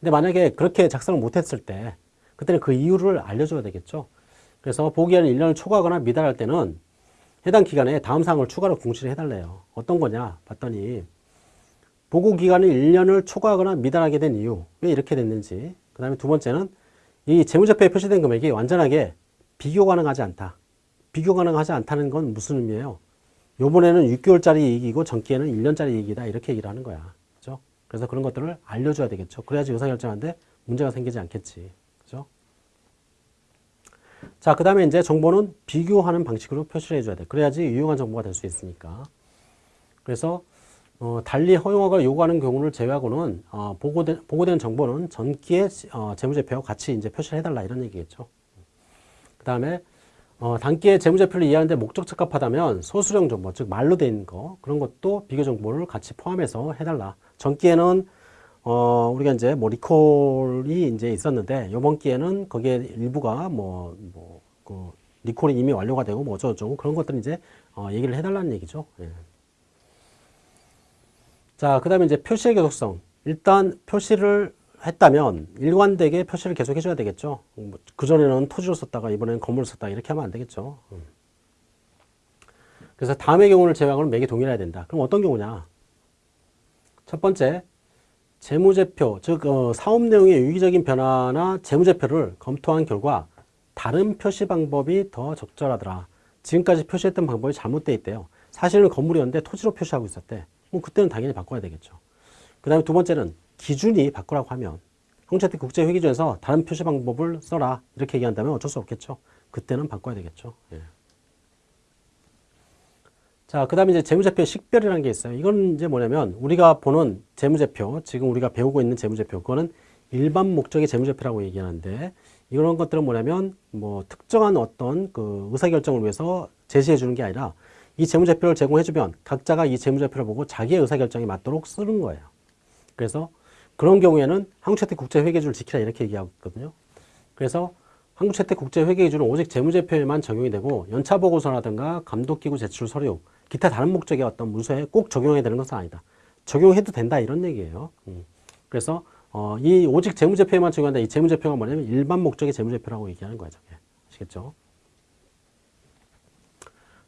근데 만약에 그렇게 작성을 못했을 때 그때는 그 이유를 알려줘야 되겠죠. 그래서 보기에는 1년을 초과하거나 미달할 때는 해당 기간에 다음 사항을 추가로 공시를 해달래요. 어떤 거냐 봤더니 보고 기간을 1년을 초과하거나 미달하게 된 이유 왜 이렇게 됐는지 그 다음에 두 번째는 이 재무제표에 표시된 금액이 완전하게 비교 가능하지 않다. 비교 가능하지 않다는 건 무슨 의미예요? 요번에는 6개월짜리 이익이고 전기에는 1년짜리 이익이다 이렇게 얘기를 하는 거야. 그죠? 그래서 그런 것들을 알려줘야 되겠죠. 그래야지 의사결정하는데 문제가 생기지 않겠지. 자, 그 다음에 이제 정보는 비교하는 방식으로 표시를 해줘야 돼. 그래야지 유용한 정보가 될 수 있으니까. 그래서 어, 달리 허용화가 요구하는 경우를 제외하고는 어, 보고된, 보고된 정보는 전기의 어, 재무제표와 같이 이제 표시를 해달라 이런 얘기겠죠. 그 다음에 어, 단기의 재무제표를 이해하는데 목적 적합하다면 소수령 정보, 즉 말로 된 거 그런 것도 비교 정보를 같이 포함해서 해달라. 전기에는 어, 우리가 이제 뭐 리콜이 이제 있었는데 이번 기에는 거기에 일부가 뭐, 뭐, 그 리콜이 이미 완료가 되고 뭐 어쩌고저쩌고 그런 것들 이제 어, 얘기를 해달라는 얘기죠. 예. 자, 그 다음에 이제 표시의 계속성. 일단 표시를 했다면 일관되게 표시를 계속 해줘야 되겠죠. 뭐 그전에는 토지로 썼다가 이번에는 건물을 썼다 이렇게 하면 안 되겠죠. 음. 그래서 다음의 경우를 제외하고는 매개 동일해야 된다. 그럼 어떤 경우냐? 첫 번째, 재무제표, 즉 어, 사업 내용의 유기적인 변화나 재무제표를 검토한 결과 다른 표시 방법이 더 적절하더라. 지금까지 표시했던 방법이 잘못되어 있대요. 사실은 건물이었는데 토지로 표시하고 있었대. 뭐 그때는 당연히 바꿔야 되겠죠. 그 다음에 두 번째는 기준이 바꾸라고 하면 홍채택 국제회계조에서 다른 표시 방법을 써라 이렇게 얘기한다면 어쩔 수 없겠죠. 그때는 바꿔야 되겠죠. 예. 자, 그 다음에 이제 재무제표 식별이라는 게 있어요. 이건 이제 뭐냐면 우리가 보는 재무제표, 지금 우리가 배우고 있는 재무제표, 그거는 일반 목적의 재무제표라고 얘기하는데 이런 것들은 뭐냐면 뭐 특정한 어떤 그 의사결정을 위해서 제시해 주는 게 아니라 이 재무제표를 제공해주면 각자가 이 재무제표를 보고 자기의 의사결정에 맞도록 쓰는 거예요. 그래서 그런 경우에는 한국채택 국제회계주를 지키라 이렇게 얘기하고 있거든요. 그래서 한국채택 국제회계주는 오직 재무제표에만 적용이 되고 연차보고서라든가 감독기구 제출 서류, 기타 다른 목적의 어떤 문서에 꼭 적용해야 되는 것은 아니다. 적용해도 된다 이런 얘기예요. 음. 그래서 어, 이 오직 재무제표에만 적용한다. 이 재무제표가 뭐냐면 일반 목적의 재무제표라고 얘기하는 거예요. 저게. 아시겠죠?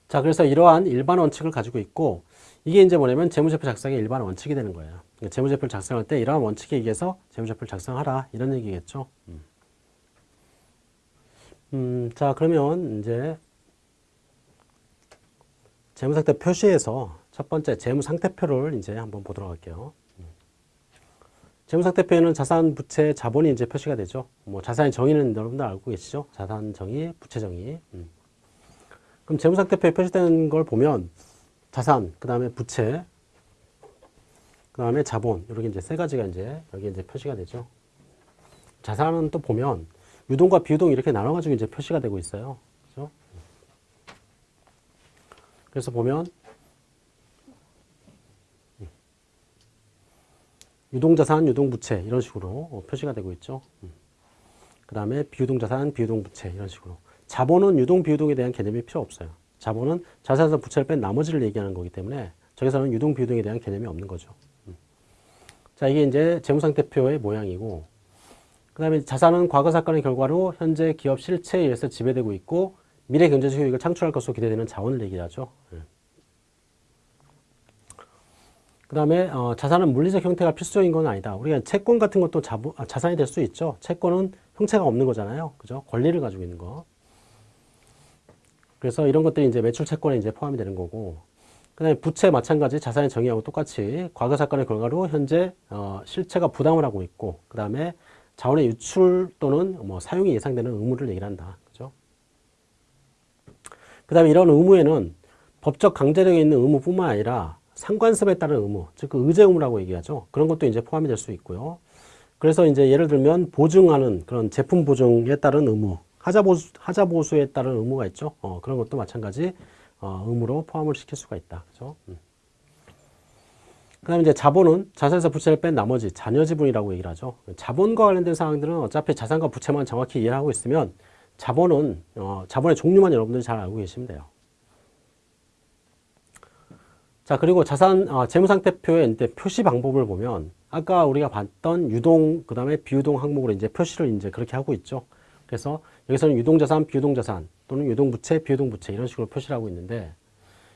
자, 그래서 이러한 일반 원칙을 가지고 있고 이게 이제 뭐냐면 재무제표 작성의 일반 원칙이 되는 거예요. 그러니까 재무제표를 작성할 때 이러한 원칙에 의해서 재무제표를 작성하라 이런 얘기겠죠. 음. 음, 자 그러면 이제 재무상태 표시에서 첫 번째 재무상태표를 이제 한번 보도록 할게요. 음. 재무상태표에는 자산, 부채, 자본이 이제 표시가 되죠. 뭐 자산의 정의는 여러분들 알고 계시죠? 자산 정의, 부채 정의. 음. 그럼 재무상태표에 표시된 걸 보면 자산, 그 다음에 부채, 그 다음에 자본 이렇게 이제 세 가지가 이제 여기 이제 표시가 되죠. 자산은 또 보면 유동과 비유동 이렇게 나눠가지고 이제 표시가 되고 있어요. 그래서 보면 유동자산, 유동부채 이런 식으로 표시가 되고 있죠. 그 다음에 비유동자산, 비유동부채 이런 식으로 자본은 유동 비유동에 대한 개념이 필요 없어요. 자본은 자산에서 부채를 뺀 나머지를 얘기하는 거기 때문에 저기서는 유동 비유동에 대한 개념이 없는 거죠. 음. 자, 이게 이제 재무상태표의 모양이고 그 다음에 자산은 과거 사건의 결과로 현재 기업 실체에 의해서 지배되고 있고 미래 경제적 효익을 창출할 것으로 기대되는 자원을 얘기하죠. 예. 그 다음에 어, 자산은 물리적 형태가 필수적인 건 아니다. 우리가 채권 같은 것도 자부, 아, 자산이 될 수 있죠. 채권은 형체가 없는 거잖아요. 그죠? 권리를 가지고 있는 거. 그래서 이런 것들이 이제 매출 채권에 이제 포함이 되는 거고, 그 다음에 부채 마찬가지 자산의 정의하고 똑같이 과거 사건의 결과로 현재 어, 실체가 부담을 하고 있고, 그 다음에 자원의 유출 또는 뭐 사용이 예상되는 의무를 얘기를 한다. 그 다음에 이런 의무에는 법적 강제력이 있는 의무뿐만 아니라 상관습에 따른 의무, 즉 그 의제 의무라고 얘기하죠. 그런 것도 이제 포함이 될 수 있고요. 그래서 이제 예를 들면 보증하는 그런 제품 보증에 따른 의무, 하자 보수, 하자 보수에 따른 의무가 있죠. 어, 그런 것도 마찬가지 어, 의무로 포함을 시킬 수가 있다. 그죠? 음. 그 다음에 이제 자본은 자산에서 부채를 뺀 나머지 자녀 지분이라고 얘기를 하죠. 자본과 관련된 사항들은 어차피 자산과 부채만 정확히 이해를 하고 있으면 자본은, 어, 자본의 종류만 여러분들이 잘 알고 계시면 돼요. 자, 그리고 자산, 어, 재무상태표의 표시 방법을 보면 아까 우리가 봤던 유동 그 다음에 비유동 항목으로 이제 표시를 이제 그렇게 하고 있죠. 그래서 여기서는 유동자산, 비유동자산 또는 유동부채, 비유동부채 이런 식으로 표시를 하고 있는데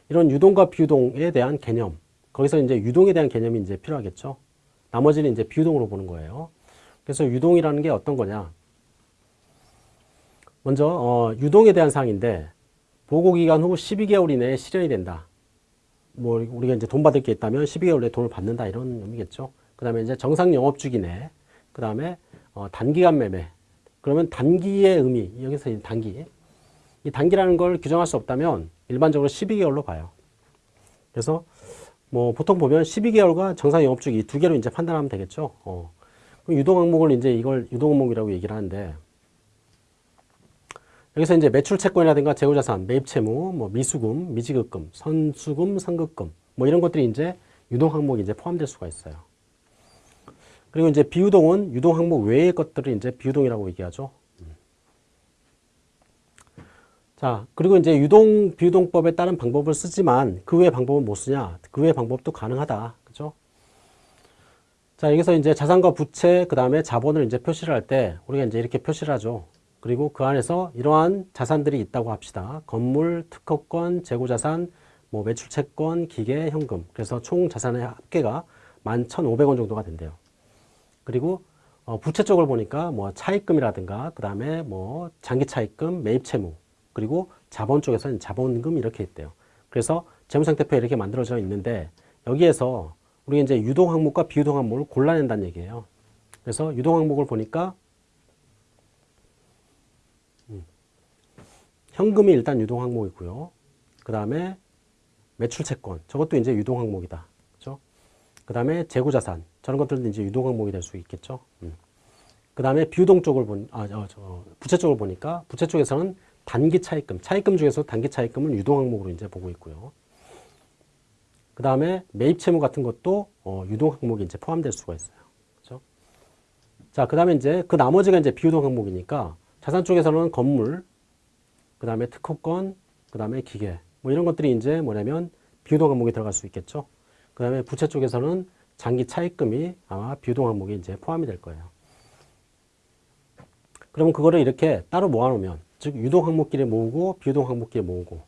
이런 유동과 비유동에 대한 개념 거기서 이제 유동에 대한 개념이 이제 필요하겠죠. 나머지는 이제 비유동으로 보는 거예요. 그래서 유동이라는 게 어떤 거냐? 먼저 어, 유동에 대한 사항인데 보고 기간 후 12개월 이내에 실현이 된다. 뭐 우리가 이제 돈 받을 게 있다면 12개월 내에 돈을 받는다 이런 의미겠죠. 그 다음에 이제 정상 영업 주기 내, 그 다음에 어, 단기간 매매. 그러면 단기의 의미 여기서 이 단기. 이 단기라는 걸 규정할 수 없다면 일반적으로 12개월로 봐요. 그래서 뭐 보통 보면 12개월과 정상 영업 주기 두 개로 이제 판단하면 되겠죠. 어. 유동 항목을 이제 이걸 유동 항목이라고 얘기를 하는데 여기서 이제 매출 채권이라든가 재고자산, 매입 채무, 뭐 미수금, 미지급금, 선수금, 선급금 뭐 이런 것들이 이제 유동 항목이 이제 포함될 수가 있어요. 그리고 이제 비유동은 유동 항목 외의 것들을 이제 비유동이라고 얘기하죠. 자, 그리고 이제 유동 비유동법에 따른 방법을 쓰지만 그 외의 방법은 못 쓰냐? 그 외의 방법도 가능하다. 그죠? 자, 여기서 이제 자산과 부채, 그 다음에 자본을 이제 표시를 할 때 우리가 이제 이렇게 표시를 하죠. 그리고 그 안에서 이러한 자산들이 있다고 합시다. 건물, 특허권, 재고자산, 뭐 매출채권, 기계, 현금. 그래서 총 자산의 합계가 11,500원 정도가 된대요. 그리고 어, 부채 쪽을 보니까 뭐 차입금이라든가 그 다음에 뭐 장기 차입금, 매입 채무 그리고 자본 쪽에서는 자본금 이렇게 있대요. 그래서 재무상태표 이렇게 만들어져 있는데 여기에서 우리 이제 유동 항목과 비유동 항목을 골라낸다는 얘기예요. 그래서 유동 항목을 보니까 현금이 일단 유동 항목이고요. 그 다음에 매출 채권 저것도 이제 유동 항목이다. 그렇죠? 그 다음에 재고 자산 저런 것들도 이제 유동 항목이 될 수 있겠죠. 음. 그 다음에 비유동 쪽을 본, 아, 저, 저, 부채 쪽을 보니까 부채 쪽에서는 단기 차입금, 차입금 중에서 단기 차입금은 유동 항목으로 이제 보고 있고요. 그 다음에 매입 채무 같은 것도 어, 유동 항목이 이제 포함될 수가 있어요. 그렇죠? 자, 그 다음에 이제 그 나머지가 이제 비유동 항목이니까 자산 쪽에서는 건물, 그 다음에 특허권, 그 다음에 기계, 뭐 이런 것들이 이제 뭐냐면 비유동 항목에 들어갈 수 있겠죠. 그 다음에 부채 쪽에서는 장기 차입금이 아마 비유동 항목에 이제 포함이 될 거예요. 그러면 그거를 이렇게 따로 모아놓으면 즉 유동 항목끼리 모으고 비유동 항목끼리 모으고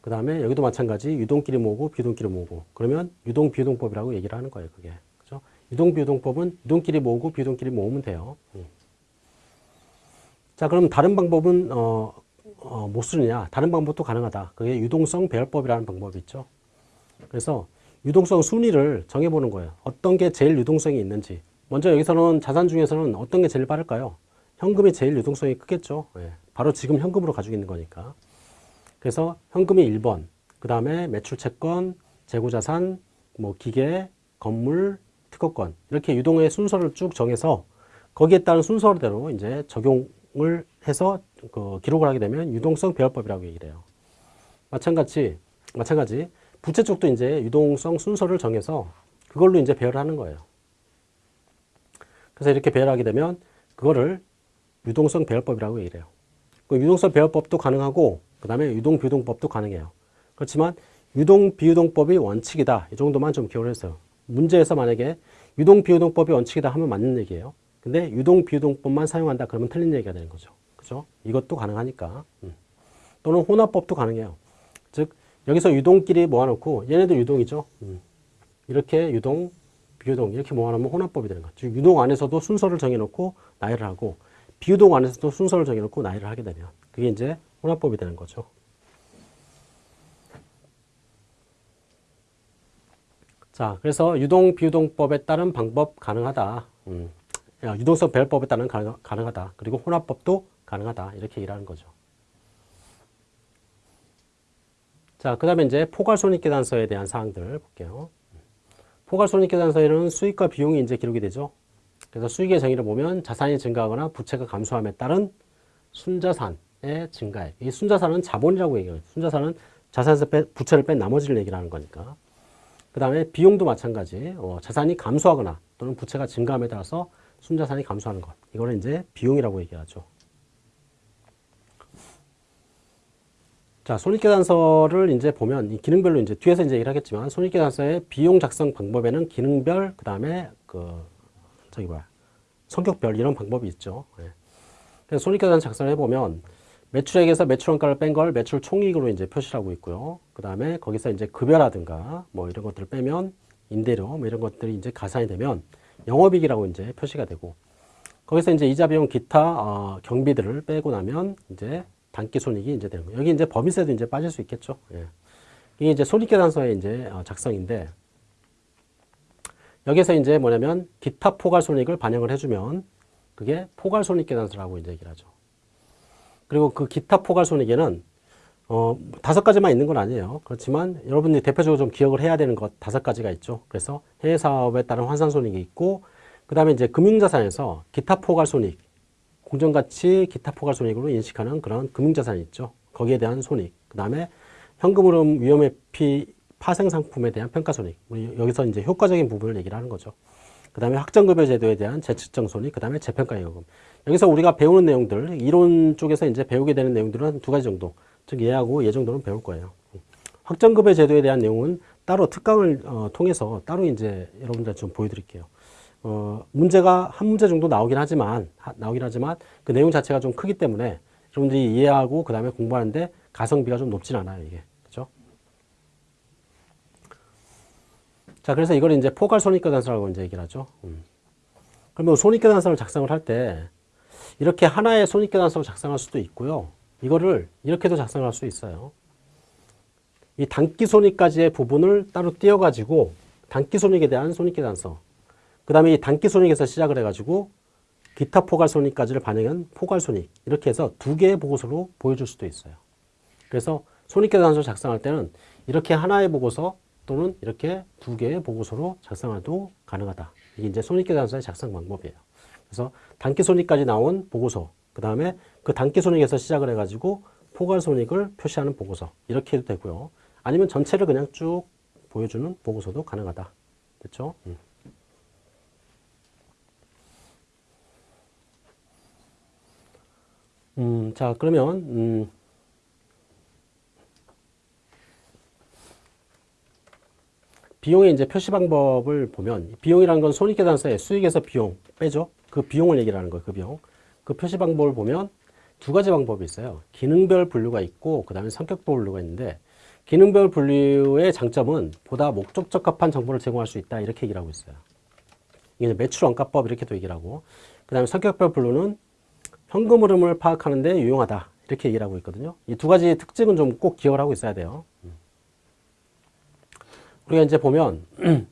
그 다음에 여기도 마찬가지 유동끼리 모으고 비유동끼리 모으고 그러면 유동 비유동법이라고 얘기를 하는 거예요 그게 그죠 유동 비유동법은 유동끼리 모으고 비유동끼리 모으면 돼요 음. 자 그럼 다른 방법은 어, 어, 못 쓰느냐. 다른 방법도 가능하다. 그게 유동성 배열법이라는 방법이 있죠. 그래서 유동성 순위를 정해보는 거예요. 어떤 게 제일 유동성이 있는지. 먼저 여기서는 자산 중에서는 어떤 게 제일 빠를까요? 현금이 제일 유동성이 크겠죠. 예. 바로 지금 현금으로 가지고 있는 거니까. 그래서 현금이 1번, 그 다음에 매출 채권, 재고자산, 뭐 기계, 건물, 특허권. 이렇게 유동의 순서를 쭉 정해서 거기에 따른 순서대로 이제 적용 을 해서 그 기록을 하게 되면 유동성 배열법이라고 얘기를 해요. 마찬가지, 마찬가지 부채 쪽도 이제 유동성 순서를 정해서 그걸로 이제 배열을 하는 거예요. 그래서 이렇게 배열하게 되면 그거를 유동성 배열법이라고 얘기를 해요. 그 유동성 배열법도 가능하고 그 다음에 유동 비유동법도 가능해요. 그렇지만 유동 비유동법이 원칙이다. 이 정도만 좀 기억을 했어요. 문제에서 만약에 유동 비유동법이 원칙이다 하면 맞는 얘기예요. 근데 유동 비유동법만 사용한다 그러면 틀린 얘기가 되는 거죠. 그죠? 이것도 가능하니까. 음. 또는 혼합법도 가능해요. 즉 여기서 유동끼리 모아놓고 얘네도 유동이죠. 음. 이렇게 유동, 비유동 이렇게 모아놓으면 혼합법이 되는 거죠. 즉 유동 안에서도 순서를 정해놓고 나열을 하고 비유동 안에서도 순서를 정해놓고 나열을 하게 되면 그게 이제 혼합법이 되는 거죠. 자, 그래서 유동 비유동법에 따른 방법 가능하다. 음. 유동성 배열법에 따른 가능, 가능하다. 그리고 혼합법도 가능하다. 이렇게 얘기를 하는 거죠. 자, 그 다음에 이제 포괄손익계산서에 대한 사항들 볼게요. 포괄손익계산서에는 수익과 비용이 이제 기록이 되죠. 그래서 수익의 정의를 보면 자산이 증가하거나 부채가 감소함에 따른 순자산의 증가액. 이 순자산은 자본이라고 얘기해요. 순자산은 자산에서 빼, 부채를 뺀 나머지를 얘기를 하는 거니까. 그 다음에 비용도 마찬가지. 어, 자산이 감소하거나 또는 부채가 증가함에 따라서 순자산이 감소하는 것. 이거를 이제 비용이라고 얘기하죠. 자, 손익계산서를 이제 보면 이 기능별로 이제 뒤에서 이제 얘기를 하겠지만 손익계산서의 비용 작성 방법에는 기능별 그다음에 그 저기 뭐야 성격별 이런 방법이 있죠. 예. 그래서 손익계산 작성을 해보면 매출액에서 매출원가를 뺀 걸 매출 총이익으로 이제 표시를 하고 있고요. 그 다음에 거기서 이제 급여라든가 뭐 이런 것들을 빼면 임대료 뭐 이런 것들이 이제 가산이 되면 영업이익이라고 이제 표시가 되고 거기서 이제 이자 비용 기타 어, 경비들을 빼고 나면 이제 단기 손익이 이제 되는 거예요. 여기 이제 법인세도 이제 빠질 수 있겠죠. 예. 이게 이제 손익계산서의 이제 어, 작성인데 여기서 이제 뭐냐면 기타 포괄 손익을 반영을 해주면 그게 포괄 손익 계산서라고 이제 얘기를 하죠. 그리고 그 기타 포괄 손익에는 어, 다섯 가지만 있는 건 아니에요. 그렇지만 여러분들이 대표적으로 좀 기억을 해야 되는 것 다섯 가지가 있죠. 그래서 해외 사업에 따른 환산 손익이 있고, 그 다음에 이제 금융자산에서 기타 포괄 손익, 공정가치 기타 포괄 손익으로 인식하는 그런 금융자산이 있죠. 거기에 대한 손익. 그 다음에 현금흐름 위험회피 파생 상품에 대한 평가 손익. 여기서 이제 효과적인 부분을 얘기를 하는 거죠. 그 다음에 확정급여 제도에 대한 재측정 손익, 그 다음에 재평가 요금. 여기서 우리가 배우는 내용들, 이론 쪽에서 이제 배우게 되는 내용들은 두 가지 정도. 즉, 예하고 예 정도는 배울 거예요. 확정급여 제도에 대한 내용은 따로 특강을 어, 통해서 따로 이제 여러분들 좀 보여드릴게요. 어, 문제가 한 문제 정도 나오긴 하지만, 하, 나오긴 하지만 그 내용 자체가 좀 크기 때문에 여러분들이 이해하고 그 다음에 공부하는데 가성비가 좀 높진 않아요, 이게. 그죠? 자, 그래서 이걸 이제 포괄 손익계산서라고 이제 얘기를 하죠. 음. 그러면 손익계산서를 작성을 할 때 이렇게 하나의 손익계산서를 작성할 수도 있고요. 이거를 이렇게도 작성할 수 있어요. 이 단기 손익까지의 부분을 따로 띄어가지고 단기 손익에 대한 손익계산서. 그 다음에 이 단기 손익에서 시작을 해가지고 기타 포괄 손익까지를 반영한 포괄 손익. 이렇게 해서 두 개의 보고서로 보여줄 수도 있어요. 그래서 손익계산서 작성할 때는 이렇게 하나의 보고서 또는 이렇게 두 개의 보고서로 작성해도 가능하다. 이게 이제 손익계산서의 작성 방법이에요. 그래서 단기 손익까지 나온 보고서, 그 다음에 그 단기 손익에서 시작을 해가지고 포괄 손익을 표시하는 보고서 이렇게 해도 되고요. 아니면 전체를 그냥 쭉 보여주는 보고서도 가능하다. 됐죠? 음. 음, 자, 그러면, 음, 비용의 이제 표시 방법을 보면, 비용이라는 건 손익계산서에 수익에서 비용 빼죠? 그 비용을 얘기를 하는 거예요, 그 비용. 그 표시 방법을 보면 두 가지 방법이 있어요. 기능별 분류가 있고, 그 다음에 성격별 분류가 있는데, 기능별 분류의 장점은 보다 목적 적합한 정보를 제공할 수 있다, 이렇게 얘기를 하고 있어요. 이게 매출 원가법 이렇게도 얘기를 하고, 그 다음에 성격별 분류는 현금 흐름을 파악하는 데 유용하다. 이렇게 얘기를 하고 있거든요. 이 두 가지 특징은 좀 꼭 기억을 하고 있어야 돼요. 우리가 이제 보면,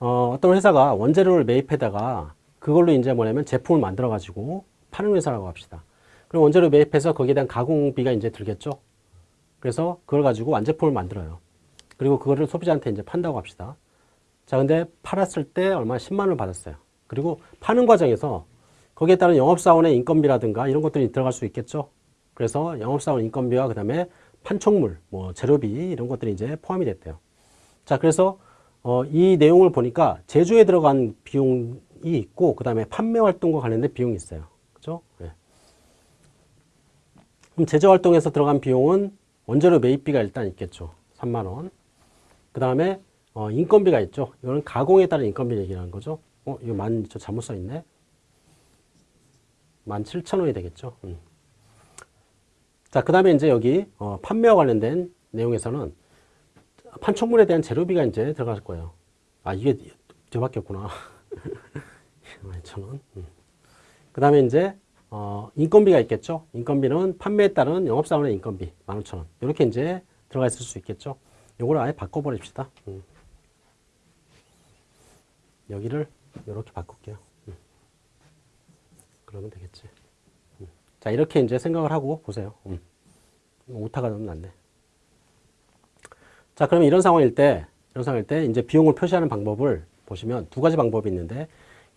어, 떤 회사가 원재료를 매입해다가 그걸로 이제 뭐냐면 제품을 만들어 가지고 파는 회사라고 합시다. 그럼 원재료 매입해서 거기에 대한 가공비가 이제 들겠죠. 그래서 그걸 가지고 완제품을 만들어요. 그리고 그거를 소비자한테 이제 판다고 합시다. 자, 근데 팔았을 때 얼마 10만 원을 받았어요. 그리고 파는 과정에서 거기에 따른 영업사원의 인건비라든가 이런 것들이 들어갈 수 있겠죠. 그래서 영업사원 인건비와 그 다음에 판촉물, 뭐 재료비 이런 것들이 이제 포함이 됐대요. 자, 그래서 어, 이 내용을 보니까 제조에 들어간 비용이 있고 그 다음에 판매 활동과 관련된 비용이 있어요. 그죠? 네. 그럼 제조 활동에서 들어간 비용은 원재료 매입비가 일단 있겠죠. 3만 원. 그 다음에 어, 인건비가 있죠. 이거는 가공에 따른 인건비 얘기하는 거죠. 어, 이거 만, 저 잘못 써 있네. 17,000원이 되겠죠. 음. 자, 그 다음에 이제 여기 어, 판매와 관련된 내용에서는 판촉물에 대한 재료비가 이제 들어갈 거예요. 아, 이게 뒤밖에 없구나. 12,000원. 음. 그 다음에 이제 어, 인건비가 있겠죠. 인건비는 판매에 따른 영업사원의 인건비 15,000원. 이렇게 이제 들어가 있을 수 있겠죠. 요걸 아예 바꿔버립시다. 음. 여기를 이렇게 바꿀게요. 그러면 되겠지. 음. 자, 이렇게 이제 생각을 하고 보세요. 음. 오타가 너무 났네. 자, 그러면 이런 상황일 때, 이런 상황일 때 이제 비용을 표시하는 방법을 보시면 두 가지 방법이 있는데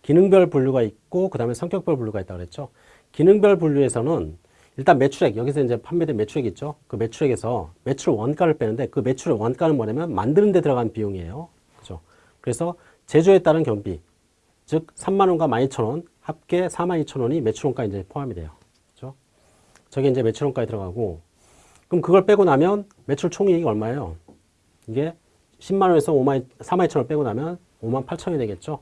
기능별 분류가 있고 그 다음에 성격별 분류가 있다고 그랬죠. 기능별 분류에서는 일단 매출액, 여기서 이제 판매된 매출액 있죠. 그 매출액에서 매출 원가를 빼는데 그 매출의 원가는 뭐냐면 만드는 데 들어간 비용이에요. 그죠. 그래서 제조에 따른 경비, 즉 3만원과 12,000원 합계 42,000원이 매출원가에 이제 포함이 돼요. 그죠? 저게 이제 매출원가에 들어가고, 그럼 그걸 빼고 나면 매출 총이익이 얼마예요? 이게 10만 원에서 5만 4만 2천 원 빼고 나면 5만 8천 원이 되겠죠.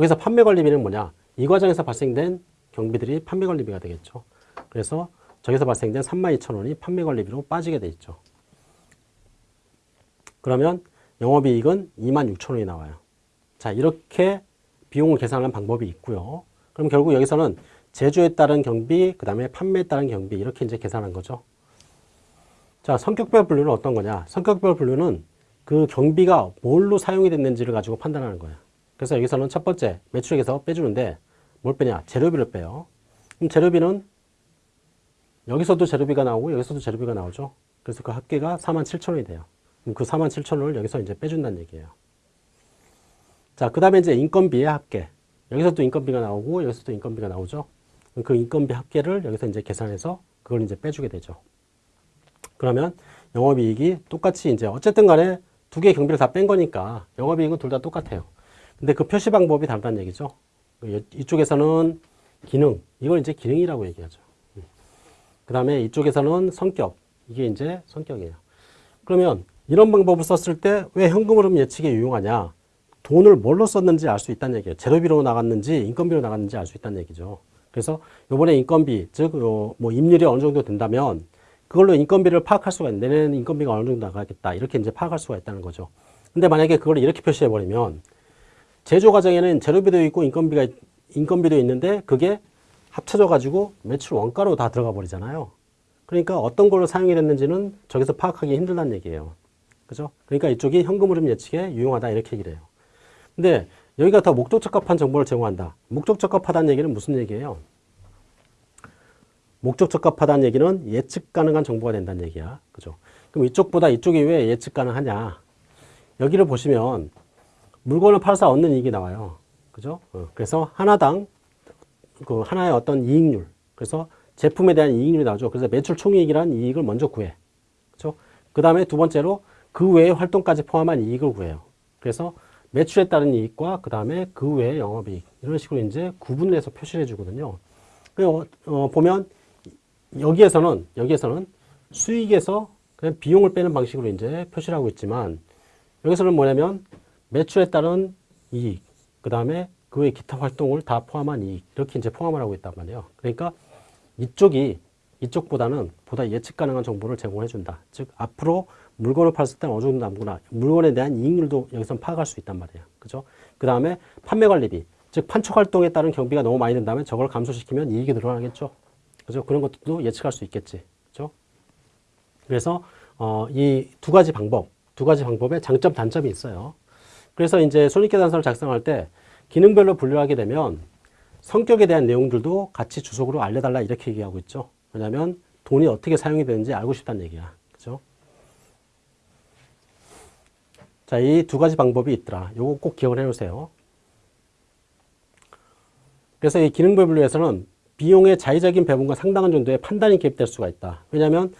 거기서 판매 관리비는 뭐냐? 이 과정에서 발생된 경비들이 판매 관리비가 되겠죠. 그래서 저기서 발생된 3만 2천 원이 판매 관리비로 빠지게 돼 있죠. 그러면 영업이익은 2만 6천 원이 나와요. 자, 이렇게 비용을 계산하는 방법이 있고요. 그럼 결국 여기서는 제조에 따른 경비, 그 다음에 판매에 따른 경비 이렇게 이제 계산한 거죠. 자, 성격별 분류는 어떤 거냐? 성격별 분류는 그 경비가 뭘로 사용이 됐는지를 가지고 판단하는 거예요. 그래서 여기서는 첫 번째 매출액에서 빼주는데 뭘 빼냐? 재료비를 빼요. 그럼 재료비는 여기서도 재료비가 나오고 여기서도 재료비가 나오죠. 그래서 그 합계가 4만 7천 원이 돼요. 그럼 그 4만 7천 원을 여기서 이제 빼준다는 얘기예요. 자, 그 다음에 이제 인건비의 합계. 여기서도 인건비가 나오고 여기서도 인건비가 나오죠. 그 인건비 합계를 여기서 이제 계산해서 그걸 이제 빼주게 되죠. 그러면 영업이익이 똑같이 이제 어쨌든 간에 두 개의 경비를 다 뺀 거니까 영업이익은 둘 다 똑같아요. 근데 그 표시 방법이 다르다는 얘기죠. 이쪽에서는 기능, 이걸 이제 기능이라고 얘기하죠. 그 다음에 이쪽에서는 성격, 이게 이제 성격이에요. 그러면 이런 방법을 썼을 때 왜 현금 흐름 예측에 유용하냐? 돈을 뭘로 썼는지 알 수 있다는 얘기예요. 재료비로 나갔는지 인건비로 나갔는지 알 수 있다는 얘기죠. 그래서 요번에 인건비, 즉, 뭐 임률이 어느 정도 된다면 그걸로 인건비를 파악할 수가 있는데 내년 인건비가 어느 정도 나가겠다. 이렇게 이제 파악할 수가 있다는 거죠. 근데 만약에 그걸 이렇게 표시해 버리면 제조 과정에는 재료비도 있고 인건비가 인건비도 있는데 그게 합쳐져 가지고 매출 원가로 다 들어가 버리잖아요. 그러니까 어떤 걸로 사용이 됐는지는 저기서 파악하기 힘들다는 얘기예요. 그죠? 그러니까 이쪽이 현금 흐름 예측에 유용하다 이렇게 얘기를 해요. 근데 여기가 더 목적 적합한 정보를 제공한다. 목적 적합하다는 얘기는 무슨 얘기예요? 목적 적합하다는 얘기는 예측 가능한 정보가 된다는 얘기야. 그죠? 그럼 이쪽보다 이쪽이 왜 예측 가능하냐? 여기를 보시면 물건을 팔아서 얻는 이익이 나와요. 그죠? 어, 그래서 하나당 그 하나의 어떤 이익률. 그래서 제품에 대한 이익률이 나오죠. 그래서 매출 총이익이라는 이익을 먼저 구해. 그죠? 그 다음에 두 번째로 그 외의 활동까지 포함한 이익을 구해요. 그래서 매출에 따른 이익과 그 다음에 그 외의 영업이익. 이런 식으로 이제 구분을 해서 표시를 해주거든요. 어, 어, 보면 여기에서는 여기에서는 수익에서 그냥 비용을 빼는 방식으로 이제 표시를 하고 있지만 여기서는 뭐냐면 매출에 따른 이익, 그 다음에 그 외 기타 활동을 다 포함한 이익 이렇게 이제 포함을 하고 있단 말이에요. 그러니까 이쪽이 이쪽보다는 보다 예측 가능한 정보를 제공해 준다. 즉 앞으로 물건을 팔았을 때 어느 정도 남구나. 물건에 대한 이익률도 여기서 파악할 수 있단 말이에요. 그죠? 그 다음에 판매 관리비, 즉 판촉 활동에 따른 경비가 너무 많이 든다면 저걸 감소시키면 이익이 늘어나겠죠. 그죠? 그런 것도 예측할 수 있겠지. 그죠? 그래서 어, 이 두 가지 방법, 두 가지 방법에 장점, 단점이 있어요. 그래서 이제 손익계산서를 작성할 때 기능별로 분류하게 되면 성격에 대한 내용들도 같이 주석으로 알려달라 이렇게 얘기하고 있죠. 왜냐하면 돈이 어떻게 사용이 되는지 알고 싶다는 얘기야. 그죠? 자, 이 두 가지 방법이 있더라. 요거 꼭 기억을 해 놓으세요. 그래서 이 기능별 분류에서는 비용의 자의적인 배분과 상당한 정도의 판단이 개입될 수가 있다. 왜냐하면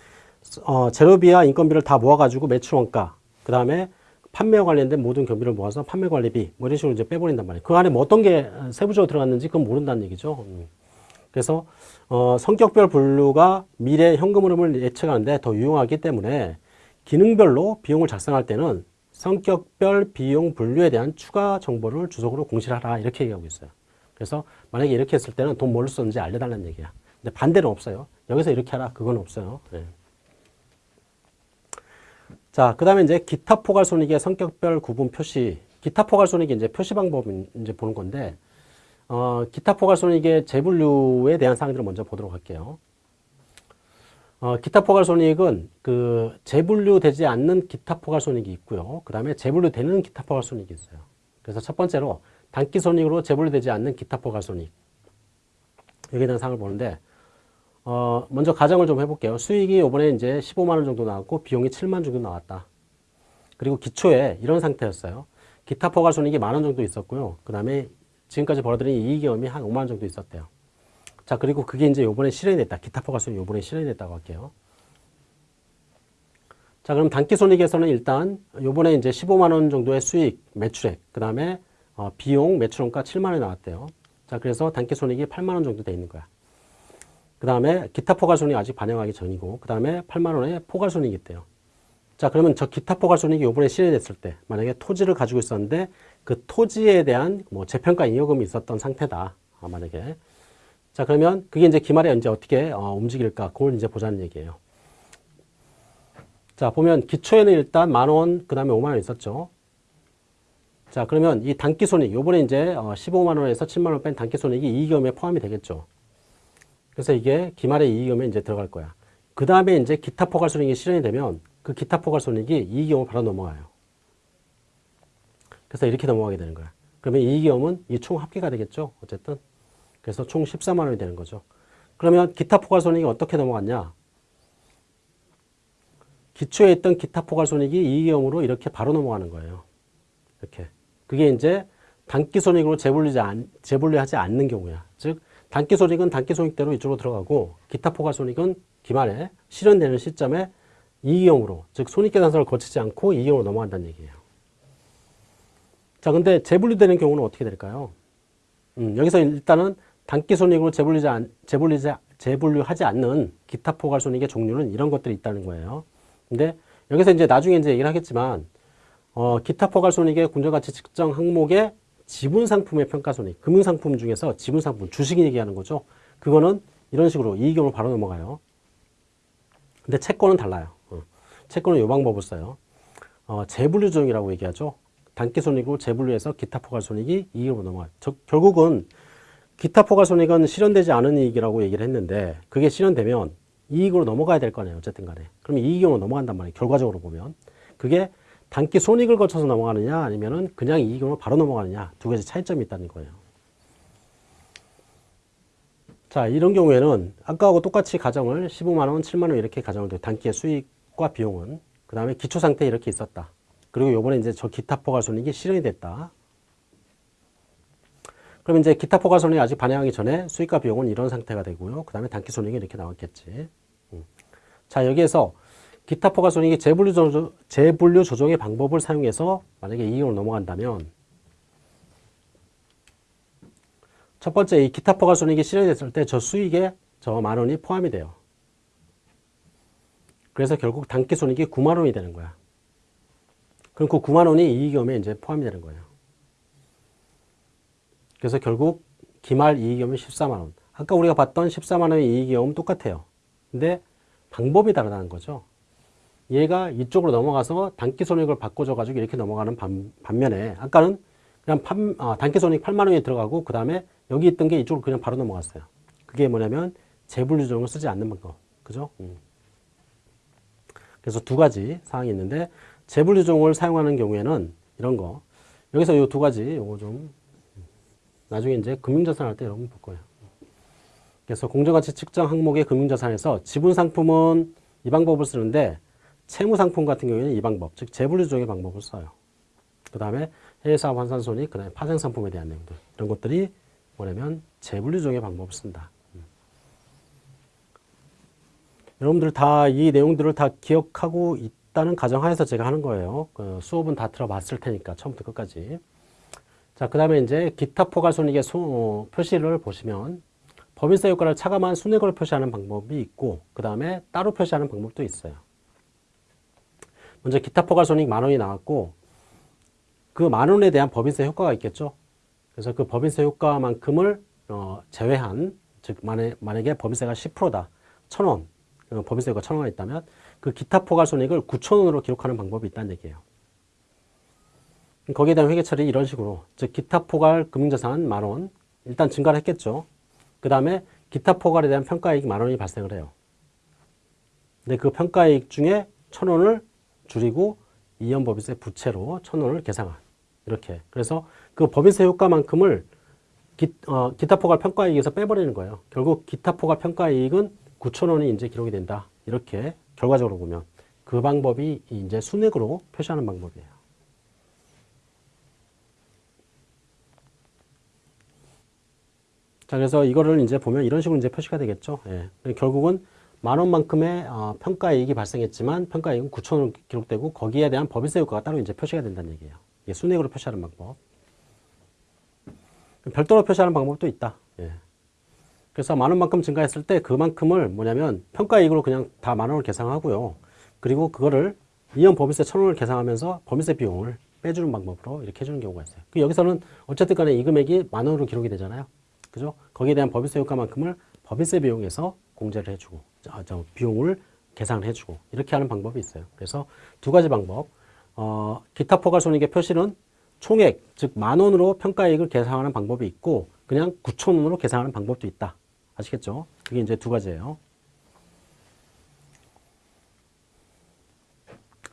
어, 재료비와 인건비를 다 모아가지고 매출 원가, 그 다음에 판매와 관련된 모든 경비를 모아서 판매 관리비 뭐 이런 식으로 이제 빼버린단 말이에요. 그 안에 뭐 어떤 게 세부적으로 들어갔는지 그건 모른다는 얘기죠. 음. 그래서 어, 성격별 분류가 미래 현금 흐름을 예측하는데 더 유용하기 때문에 기능별로 비용을 작성할 때는 성격별 비용 분류에 대한 추가 정보를 주석으로 공시하라 이렇게 얘기하고 있어요. 그래서 만약에 이렇게 했을 때는 돈 뭘로 썼는지 알려달라는 얘기야. 근데 반대는 없어요. 여기서 이렇게 하라. 그건 없어요. 네. 자, 그 다음에 이제 기타 포괄 손익의 성격별 구분 표시. 기타 포괄 손익이 이제 표시 방법 이제 보는 건데, 어, 기타 포괄 손익의 재분류에 대한 사항들을 먼저 보도록 할게요. 어, 기타 포괄 손익은 그 재분류되지 않는 기타 포괄 손익이 있고요. 그 다음에 재분류되는 기타 포괄 손익이 있어요. 그래서 첫 번째로 단기 손익으로 재분류되지 않는 기타 포괄 손익 여기에 대한 사항을 보는데 어, 먼저 가정을 좀 해볼게요. 수익이 이번에 이제 15만 원 정도 나왔고 비용이 7만 정도 나왔다. 그리고 기초에 이런 상태였어요. 기타 포괄 손익이 만원 정도 있었고요. 그 다음에 지금까지 벌어들인 이익이험이 한 5만 원 정도 있었대요. 자 그리고 그게 이제 요번에 실현이 됐다. 기타 포괄 손익 요번에 실현이 됐다고 할게요. 자 그럼 단기 손익에서는 일단 요번에 이제 15만 원 정도의 수익 매출액 그 다음에 어, 비용 매출원가 7만 원이 나왔대요. 자, 그래서 단기 손익이 8만 원 정도 돼 있는 거야. 그 다음에 기타 포괄손익 아직 반영하기 전이고 그 다음에 8만 원의 포괄손익이 있대요. 자 그러면 저 기타 포괄손익이 이번에 실현됐을 때 만약에 토지를 가지고 있었는데 그 토지에 대한 뭐 재평가 잉여금이 있었던 상태다. 아, 만약에 자 그러면 그게 이제 기말에 이제 어떻게 어, 움직일까 그걸 이제 보자는 얘기예요. 자 보면 기초에는 일단 만 원, 그 다음에 5만 원 있었죠. 자 그러면 이 단기손익 요번에 이제 어, 15만 원에서 7만 원 뺀 단기손익이 이익금에 포함이 되겠죠. 그래서 이게 기말의 이익금에 이제 들어갈 거야. 그 다음에 이제 기타 포괄손익이 실현이 되면 그 기타 포괄손익이 이익금으로 바로 넘어가요. 그래서 이렇게 넘어가게 되는 거야. 그러면 이익금은 이 총 합계가 되겠죠. 어쨌든. 그래서 총 14만 원이 되는 거죠. 그러면 기타 포괄손익이 어떻게 넘어갔냐? 기초에 있던 기타 포괄손익이 이익금으로 이렇게 바로 넘어가는 거예요. 이렇게. 그게 이제 단기손익으로 재분리지 않, 재분리하지 않는 경우야. 즉 단기 손익은 단기 손익대로 이쪽으로 들어가고 기타 포괄 손익은 기말에 실현되는 시점에 이익형으로 즉 손익계산서를 거치지 않고 이익형으로 넘어간다는 얘기예요. 자 근데 재분리되는 경우는 어떻게 될까요? 음, 여기서 일단은 단기 손익으로 재분리지 않, 재분리지, 재분류하지 않는 기타 포괄 손익의 종류는 이런 것들이 있다는 거예요. 근데 여기서 이제 나중에 이제 얘기를 하겠지만 어, 기타 포괄 손익의 군정가치 측정 항목의 지분 상품의 평가 손익, 금융 상품 중에서 지분 상품, 주식 얘기하는 거죠. 그거는 이런 식으로 이익경으로 바로 넘어가요. 근데 채권은 달라요. 어. 채권은 이 방법을 써요. 어, 재분류 조정이라고 얘기하죠. 단기 손익으로 재분류해서 기타 포괄 손익이 이익으로 넘어가요. 저, 결국은 기타 포괄 손익은 실현되지 않은 이익이라고 얘기를 했는데 그게 실현되면 이익으로 넘어가야 될 거 아니에요. 어쨌든 간에. 그러면 이익으로 넘어간단 말이에요. 결과적으로 보면. 그게 단기 손익을 거쳐서 넘어가느냐 아니면은 그냥 이익으로 바로 넘어가느냐 두 가지 차이점이 있다는 거예요. 자 이런 경우에는 아까하고 똑같이 가정을 15만원, 7만원 이렇게 가정을 돼 단기의 수익과 비용은 그 다음에 기초상태에 이렇게 있었다. 그리고 요번에 이제 저 기타 포괄손익이 실현이 됐다. 그러면 이제 기타 포괄손익이 아직 반영하기 전에 수익과 비용은 이런 상태가 되고요. 그 다음에 단기 손익이 이렇게 나왔겠지. 음. 자 여기에서 기타 포괄손익이 재분류 조정, 재분류 조정의 방법을 사용해서 만약에 이익으로 넘어간다면 첫 번째 이 기타 포괄손익이 실현이 됐을 때 저 수익에 저 만 원이 포함이 돼요. 그래서 결국 단기 손익이 9만 원이 되는 거야. 그럼 그 9만 원이 이익금에 이제 포함이 되는 거예요. 그래서 결국 기말 이익금은 14만 원. 아까 우리가 봤던 14만 원의 이익금은 똑같아요. 근데 방법이 다르다는 거죠. 얘가 이쪽으로 넘어가서 단기 손익을 바꿔줘 가지고 이렇게 넘어가는 반, 면에 아까는 그냥 판, 아, 단기 손익 8만 원이 들어가고 그 다음에 여기 있던 게 이쪽으로 그냥 바로 넘어갔어요. 그게 뭐냐면 재분류 조정을 쓰지 않는 방법. 그죠? 음. 그래서 두 가지 사항이 있는데 재분류 조정을 사용하는 경우에는 이런 거 여기서 이 두 가지 요거 좀 나중에 이제 금융자산 할 때 여러분 볼 거예요. 그래서 공정가치 측정 항목의 금융자산에서 지분 상품은 이 방법을 쓰는데 채무상품 같은 경우에는 이 방법, 즉 재분류조정의 방법을 써요. 그 다음에 해외사업 환산손익, 그 다음에 파생상품에 대한 내용들 이런 것들이 뭐냐면 재분류조정의 방법을 쓴다. 음. 여러분들 다 이 내용들을 다 기억하고 있다는 가정하에서 제가 하는 거예요. 그 수업은 다 들어봤을 테니까 처음부터 끝까지. 자, 그 다음에 이제 기타 포괄손익의 소, 어, 표시를 보시면 법인세 효과를 차감한 순액으로 표시하는 방법이 있고 그 다음에 따로 표시하는 방법도 있어요. 먼저 기타 포괄손익 만 원이 나왔고 그 만 원에 대한 법인세 효과가 있겠죠. 그래서 그 법인세 효과만큼을 어, 제외한 즉 만약, 만약에 법인세가 10%다. 천 원. 어, 법인세 효과 천 원이 있다면 그 기타 포괄손익을 9천 원으로 기록하는 방법이 있다는 얘기예요. 거기에 대한 회계 처리 이런 식으로 즉 기타 포괄 금융자산 만원 일단 증가를 했겠죠. 그 다음에 기타 포괄에 대한 평가이익 만 원이 발생을 해요. 근데 그 평가이익 중에 천 원을 줄이고 이연법인세 부채로 천 원을 계상한 이렇게 그래서 그 법인세 효과만큼을 기, 어, 기타 포괄 평가이익에서 빼버리는 거예요. 결국 기타 포괄 평가이익은 9천 원이 이제 기록이 된다. 이렇게 결과적으로 보면 그 방법이 이제 순액으로 표시하는 방법이에요. 자, 그래서 이거를 이제 보면 이런 식으로 이제 표시가 되겠죠. 예. 결국은 만 원만큼의 어, 평가이익이 발생했지만 평가이익은 9천 원 기록되고 거기에 대한 법인세 효과가 따로 이제 표시가 된다는 얘기예요. 이게 순액으로 표시하는 방법. 별도로 표시하는 방법도 있다. 예. 그래서 만 원만큼 증가했을 때 그만큼을 뭐냐면 평가이익으로 그냥 다 만 원을 계산하고요. 그리고 그거를 이연 법인세 천 원을 계산하면서 법인세 비용을 빼주는 방법으로 이렇게 해주는 경우가 있어요. 그 여기서는 어쨌든 간에 이 금액이 만 원으로 기록이 되잖아요. 그죠? 거기에 대한 법인세 효과만큼을 법인세 비용에서 공제를 해주고, 저, 저 비용을 계산을 해주고, 이렇게 하는 방법이 있어요. 그래서 두 가지 방법. 어, 기타 포괄손익의 표시는 총액, 즉 만 원으로 평가이익을 계산하는 방법이 있고, 그냥 9천 원으로 계산하는 방법도 있다. 아시겠죠? 그게 이제 두 가지예요.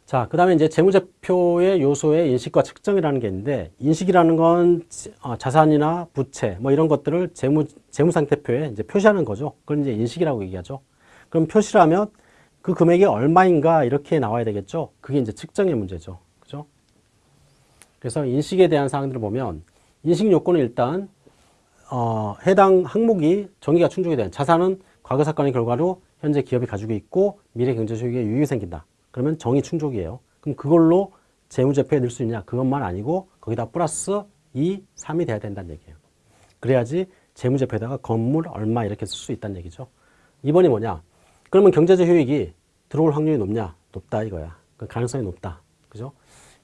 자, 그 다음에 이제 재무제표의 요소의 인식과 측정이라는 게 있는데, 인식이라는 건 어, 자산이나 부채, 뭐 이런 것들을 재무, 재무상태표에 이제 표시하는 거죠. 그걸 이제 인식이라고 얘기하죠. 그럼 표시라면 그 금액이 얼마인가 이렇게 나와야 되겠죠. 그게 이제 측정의 문제죠. 그죠? 그래서 인식에 대한 사항들을 보면, 인식 요건은 일단, 어, 해당 항목이 정의가 충족이 된 자산은 과거 사건의 결과로 현재 기업이 가지고 있고 미래 경제 소득에 유익이 생긴다. 그러면 정의 충족이에요. 그럼 그걸로 재무제표에 넣을 수 있냐? 그것만 아니고 거기다 플러스 2, 3이 돼야 된다는 얘기예요. 그래야지 재무제표에다가 건물 얼마 이렇게 쓸 수 있다는 얘기죠. 2번이 뭐냐? 그러면 경제적 효익이 들어올 확률이 높냐? 높다 이거야. 그 가능성이 높다. 그죠?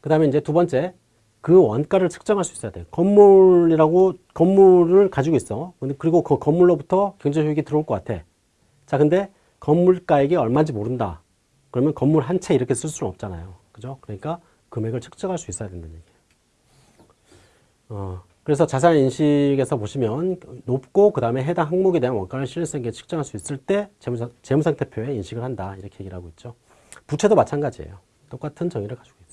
그 다음에 이제 두 번째, 그 원가를 측정할 수 있어야 돼. 건물이라고 건물을 가지고 있어. 그리고 그 건물로부터 경제 효익이 들어올 것 같아. 자, 근데 건물가액이 얼마인지 모른다. 그러면 건물 한 채 이렇게 쓸 수는 없잖아요. 그죠? 그러니까 금액을 측정할 수 있어야 된다는 얘기예요. 어, 그래서 자산 인식에서 보시면 높고 그 다음에 해당 항목에 대한 원가를 실질성 있게 측정할 수 있을 때 재무상, 재무상태표에 인식을 한다. 이렇게 얘기를 하고 있죠. 부채도 마찬가지예요. 똑같은 정의를 가지고.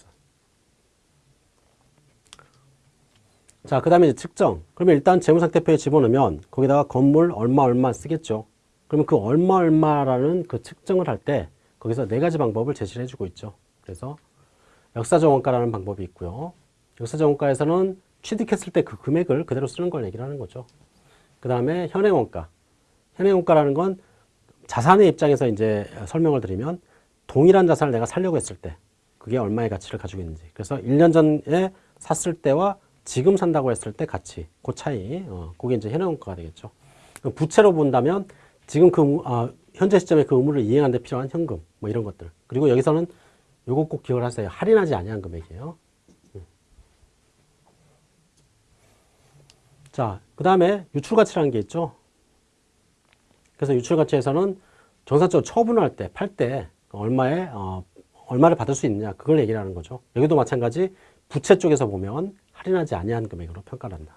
자, 그 다음에 측정. 그러면 일단 재무상태표에 집어넣으면 거기다가 건물 얼마 얼마 쓰겠죠. 그러면 그 얼마 얼마라는 그 측정을 할 때 거기서 네 가지 방법을 제시를 해주고 있죠. 그래서 역사적 원가라는 방법이 있고요. 역사적 원가에서는 취득했을 때 그 금액을 그대로 쓰는 걸 얘기를 하는 거죠. 그 다음에 현행 원가. 현행 원가라는 건 자산의 입장에서 이제 설명을 드리면 동일한 자산을 내가 살려고 했을 때 그게 얼마의 가치를 가지고 있는지. 그래서 1년 전에 샀을 때와 지금 산다고 했을 때 가치, 그 차이, 어, 그게 이제 현행 원가가 되겠죠. 부채로 본다면 지금 그, 아, 현재 시점에 그 의무를 이행하는 데 필요한 현금, 뭐 이런 것들. 그리고 여기서는 요거 꼭 기억을 하세요. 할인하지 아니한 금액이에요. 자, 그 다음에 유출가치라는 게 있죠. 그래서 유출가치에서는 정상적으로 처분을 할 때, 팔 때 얼마에, 어, 얼마를 받을 수 있느냐, 그걸 얘기를 하는 거죠. 여기도 마찬가지 부채 쪽에서 보면 할인하지 아니한 금액으로 평가를 한다.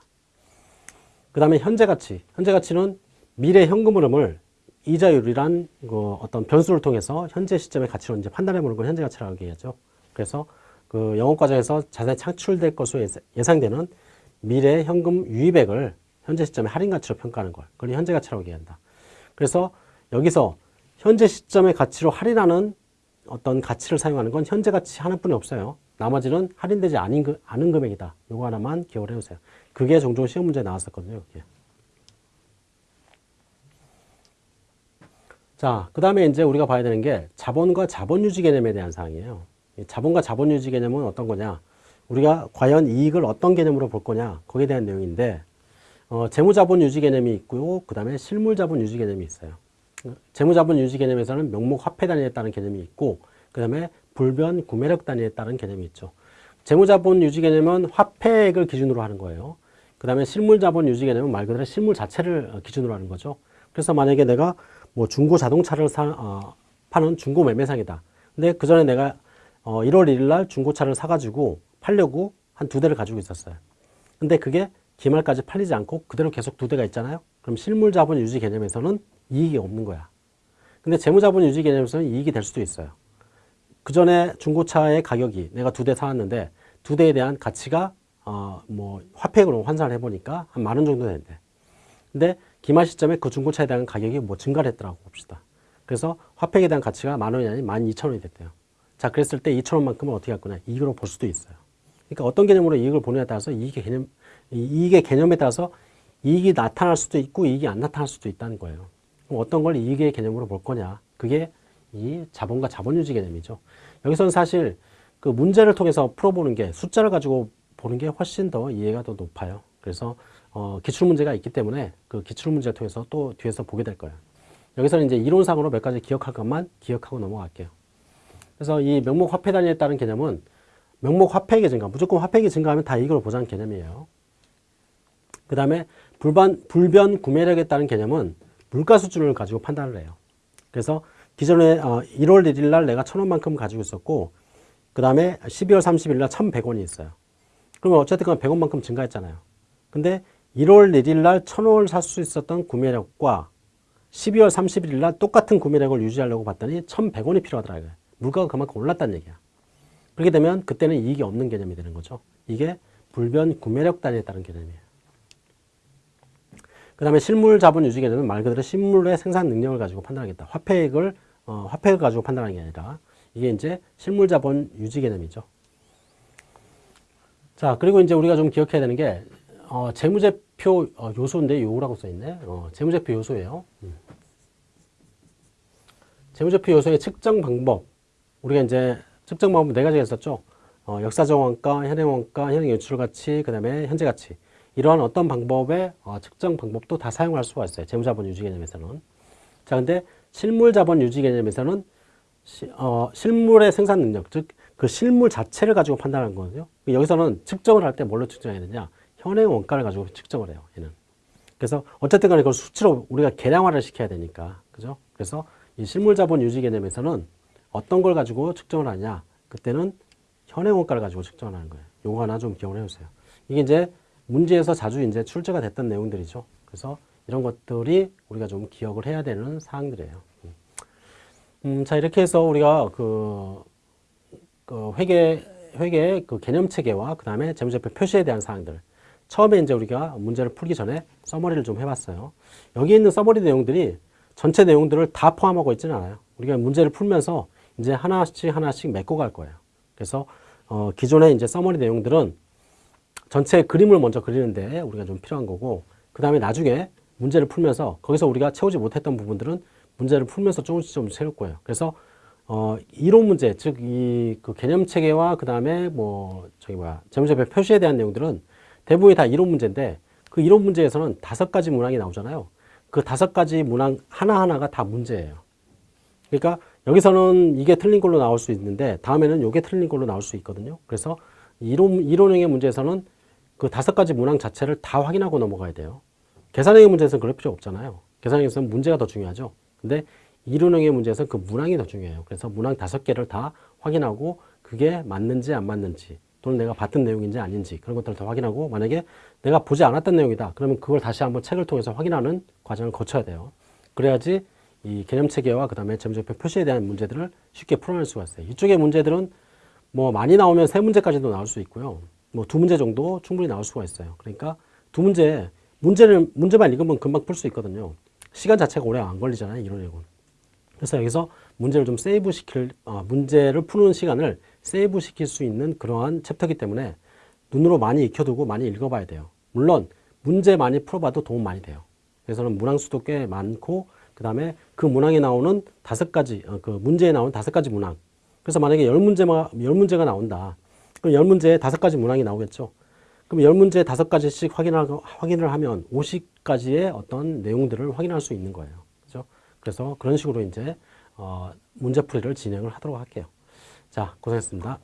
그 다음에 현재가치. 현재가치는 미래 현금 흐름을 이자율이란 그 어떤 변수를 통해서 현재 시점의 가치로 이제 판단해 보는 걸 현재가치라고 얘기하죠. 그래서 그 영업 과정에서 자산이 창출될 것으로 예상되는 미래 현금 유입액을 현재 시점의 할인 가치로 평가하는 걸 그걸 현재 가치라고 얘기한다. 그래서 여기서 현재 시점의 가치로 할인하는 어떤 가치를 사용하는 건 현재 가치 하나뿐이 없어요. 나머지는 할인되지 않은, 그, 않은 금액이다. 요거 하나만 기억을 해주세요. 그게 종종 시험 문제에 나왔었거든요. 여기에. 자, 그 다음에 이제 우리가 봐야 되는 게 자본과 자본유지 개념에 대한 사항이에요. 자본과 자본유지 개념은 어떤 거냐? 우리가 과연 이익을 어떤 개념으로 볼 거냐? 거기에 대한 내용인데, 어, 재무자본 유지 개념이 있고요. 그 다음에 실물자본 유지 개념이 있어요. 재무자본 유지 개념에서는 명목 화폐 단위에 따른 개념이 있고, 그 다음에 불변 구매력 단위에 따른 개념이 있죠. 재무자본 유지 개념은 화폐액을 기준으로 하는 거예요. 그 다음에 실물자본 유지 개념은 말 그대로 실물 자체를 기준으로 하는 거죠. 그래서 만약에 내가 뭐 중고 자동차를 사, 어, 파는 중고 매매상이다. 근데 그 전에 내가 어, 1월 1일 날 중고차를 사가지고 팔려고 한 두 대를 가지고 있었어요. 근데 그게 기말까지 팔리지 않고 그대로 계속 두 대가 있잖아요. 그럼 실물 자본 유지 개념에서는 이익이 없는 거야. 근데 재무자본 유지 개념에서는 이익이 될 수도 있어요. 그 전에 중고차의 가격이 내가 두 대 사왔는데 두 대에 대한 가치가 어, 뭐 화폐액으로 환산을 해보니까 한 만 원 정도 되는데 근데 기말 시점에 그 중고차에 대한 가격이 뭐 증가를 했더라고 봅시다. 그래서 화폐에 대한 가치가 만 원이 아닌 만 이천 원이 됐대요. 자, 그랬을 때 이천 원만큼은 어떻게 할 거냐? 이익으로 볼 수도 있어요. 그러니까 어떤 개념으로 이익을 보느냐에 따라서 이익의 개념, 이익의 개념에 따라서 이익이 나타날 수도 있고 이익이 안 나타날 수도 있다는 거예요. 그럼 어떤 걸 이익의 개념으로 볼 거냐? 그게 이 자본과 자본유지 개념이죠. 여기서는 사실 그 문제를 통해서 풀어보는 게 숫자를 가지고 보는 게 훨씬 더 이해가 더 높아요. 그래서 어, 기출 문제가 있기 때문에 그 기출 문제를 통해서 또 뒤에서 보게 될 거예요. 여기서는 이제 이론상으로 몇 가지 기억할 것만 기억하고 넘어갈게요. 그래서 이 명목 화폐 단위에 따른 개념은 명목 화폐액의 증가, 무조건 화폐액이 증가하면 다 이익을 보장하는 개념이에요. 그 다음에 불반, 불변 구매력에 따른 개념은 물가 수준을 가지고 판단을 해요. 그래서 기존에 어, 1월 1일 날 내가 1,000원만큼 가지고 있었고 그 다음에 12월 30일 날 1,100원이 있어요. 그러면 어쨌든 간 100원만큼 증가했잖아요. 근데 1월 1일 날 1,000원을 살 수 있었던 구매력과 12월 31일 날 똑같은 구매력을 유지하려고 봤더니 1,100원이 필요하더라고요. 물가가 그만큼 올랐다는 얘기야. 그렇게 되면 그때는 이익이 없는 개념이 되는 거죠. 이게 불변 구매력 단위에 따른 개념이에요. 그 다음에 실물 자본 유지 개념은 말 그대로 실물의 생산 능력을 가지고 판단하겠다. 화폐액을, 어, 화폐를 가지고 판단하는 게 아니라 이게 이제 실물 자본 유지 개념이죠. 자, 그리고 이제 우리가 좀 기억해야 되는 게, 어, 재무제표 어, 요소인데 요라고 써 있네. 어, 재무제표 요소예요. 음. 재무제표 요소의 측정 방법. 우리가 이제 측정 방법 네 가지가 있었죠. 어, 역사적 원가, 현행 원가, 현행 연출 가치, 그 다음에 현재 가치. 이러한 어떤 방법의 어, 측정 방법도 다 사용할 수가 있어요. 재무자본 유지 개념에서는. 자, 근데 실물 자본 유지 개념에서는 시, 어, 실물의 생산 능력, 즉 그 실물 자체를 가지고 판단하는 거거든요. 여기서는 측정을 할 때 뭘로 측정해야 되냐? 현행 원가를 가지고 측정을 해요. 얘는. 그래서 어쨌든 간에 그걸 수치로 우리가 계량화를 시켜야 되니까. 그죠? 그래서 이 실물 자본 유지 개념에서는 어떤 걸 가지고 측정을 하냐? 그때는 현행 원가를 가지고 측정을 하는 거예요. 요거 하나 좀 기억을 해 주세요. 이게 이제 문제에서 자주 이제 출제가 됐던 내용들이죠. 그래서 이런 것들이 우리가 좀 기억을 해야 되는 사항들이에요. 음, 자, 이렇게 해서 우리가 그, 그 회계, 회계 그 개념 체계와 그 다음에 재무제표 표시에 대한 사항들. 처음에 이제 우리가 문제를 풀기 전에 summary를 좀 해봤어요. 여기 있는 summary 내용들이 전체 내용들을 다 포함하고 있지는 않아요. 우리가 문제를 풀면서 이제 하나씩 하나씩 메꿔 갈 거예요. 그래서 어, 기존의 이제 summary 내용들은 전체 그림을 먼저 그리는데 우리가 좀 필요한 거고 그 다음에 나중에 문제를 풀면서 거기서 우리가 채우지 못했던 부분들은 문제를 풀면서 조금씩 좀 채울 거예요. 그래서 어, 이론 문제, 즉, 이, 그 개념 체계와 그 다음에 뭐, 저기 뭐야, 재무제표 표시에 대한 내용들은 대부분이 다 이론 문제인데 그 이론 문제에서는 다섯 가지 문항이 나오잖아요. 그 다섯 가지 문항 하나하나가 다 문제예요. 그러니까 여기서는 이게 틀린 걸로 나올 수 있는데 다음에는 이게 틀린 걸로 나올 수 있거든요. 그래서 이론, 이론형의 문제에서는 그 다섯 가지 문항 자체를 다 확인하고 넘어가야 돼요. 계산형의 문제에서는 그럴 필요 없잖아요. 계산형에서는 문제가 더 중요하죠. 근데 이론형의 문제에서는 그 문항이 더 중요해요. 그래서 문항 다섯 개를 다 확인하고 그게 맞는지 안 맞는지 또는 내가 봤던 내용인지 아닌지 그런 것들을 다 확인하고 만약에 내가 보지 않았던 내용이다. 그러면 그걸 다시 한번 책을 통해서 확인하는 과정을 거쳐야 돼요. 그래야지 이 개념 체계와 그 다음에 재무제표 표시에 대한 문제들을 쉽게 풀어낼 수가 있어요. 이쪽의 문제들은 뭐 많이 나오면 세 문제까지도 나올 수 있고요. 뭐 두 문제 정도 충분히 나올 수가 있어요. 그러니까 두 문제, 문제를, 문제만 읽으면 금방 풀 수 있거든요. 시간 자체가 오래 안 걸리잖아요. 내용은. 그래서 여기서 문제를 좀 save 시킬, 어, 문제를 푸는 시간을 save 시킬 수 있는 그러한 챕터이기 때문에 눈으로 많이 익혀두고 많이 읽어봐야 돼요. 물론 문제 많이 풀어봐도 도움 많이 돼요. 그래서는 문항 수도 꽤 많고 그 다음에 그 문항에 나오는 다섯 가지, 어, 그 문제에 나오는 다섯 가지 문항. 그래서 만약에 열 문제만, 열 문제가 나온다. 그럼 열 문제에 다섯 가지 문항이 나오겠죠. 그럼 열 문제에 다섯 가지씩 확인하고, 확인을 하면 50가지의 어떤 내용들을 확인할 수 있는 거예요. 그죠? 그래서 그런 식으로 이제, 어, 문제풀이를 진행을 하도록 할게요. 자, 고생했습니다.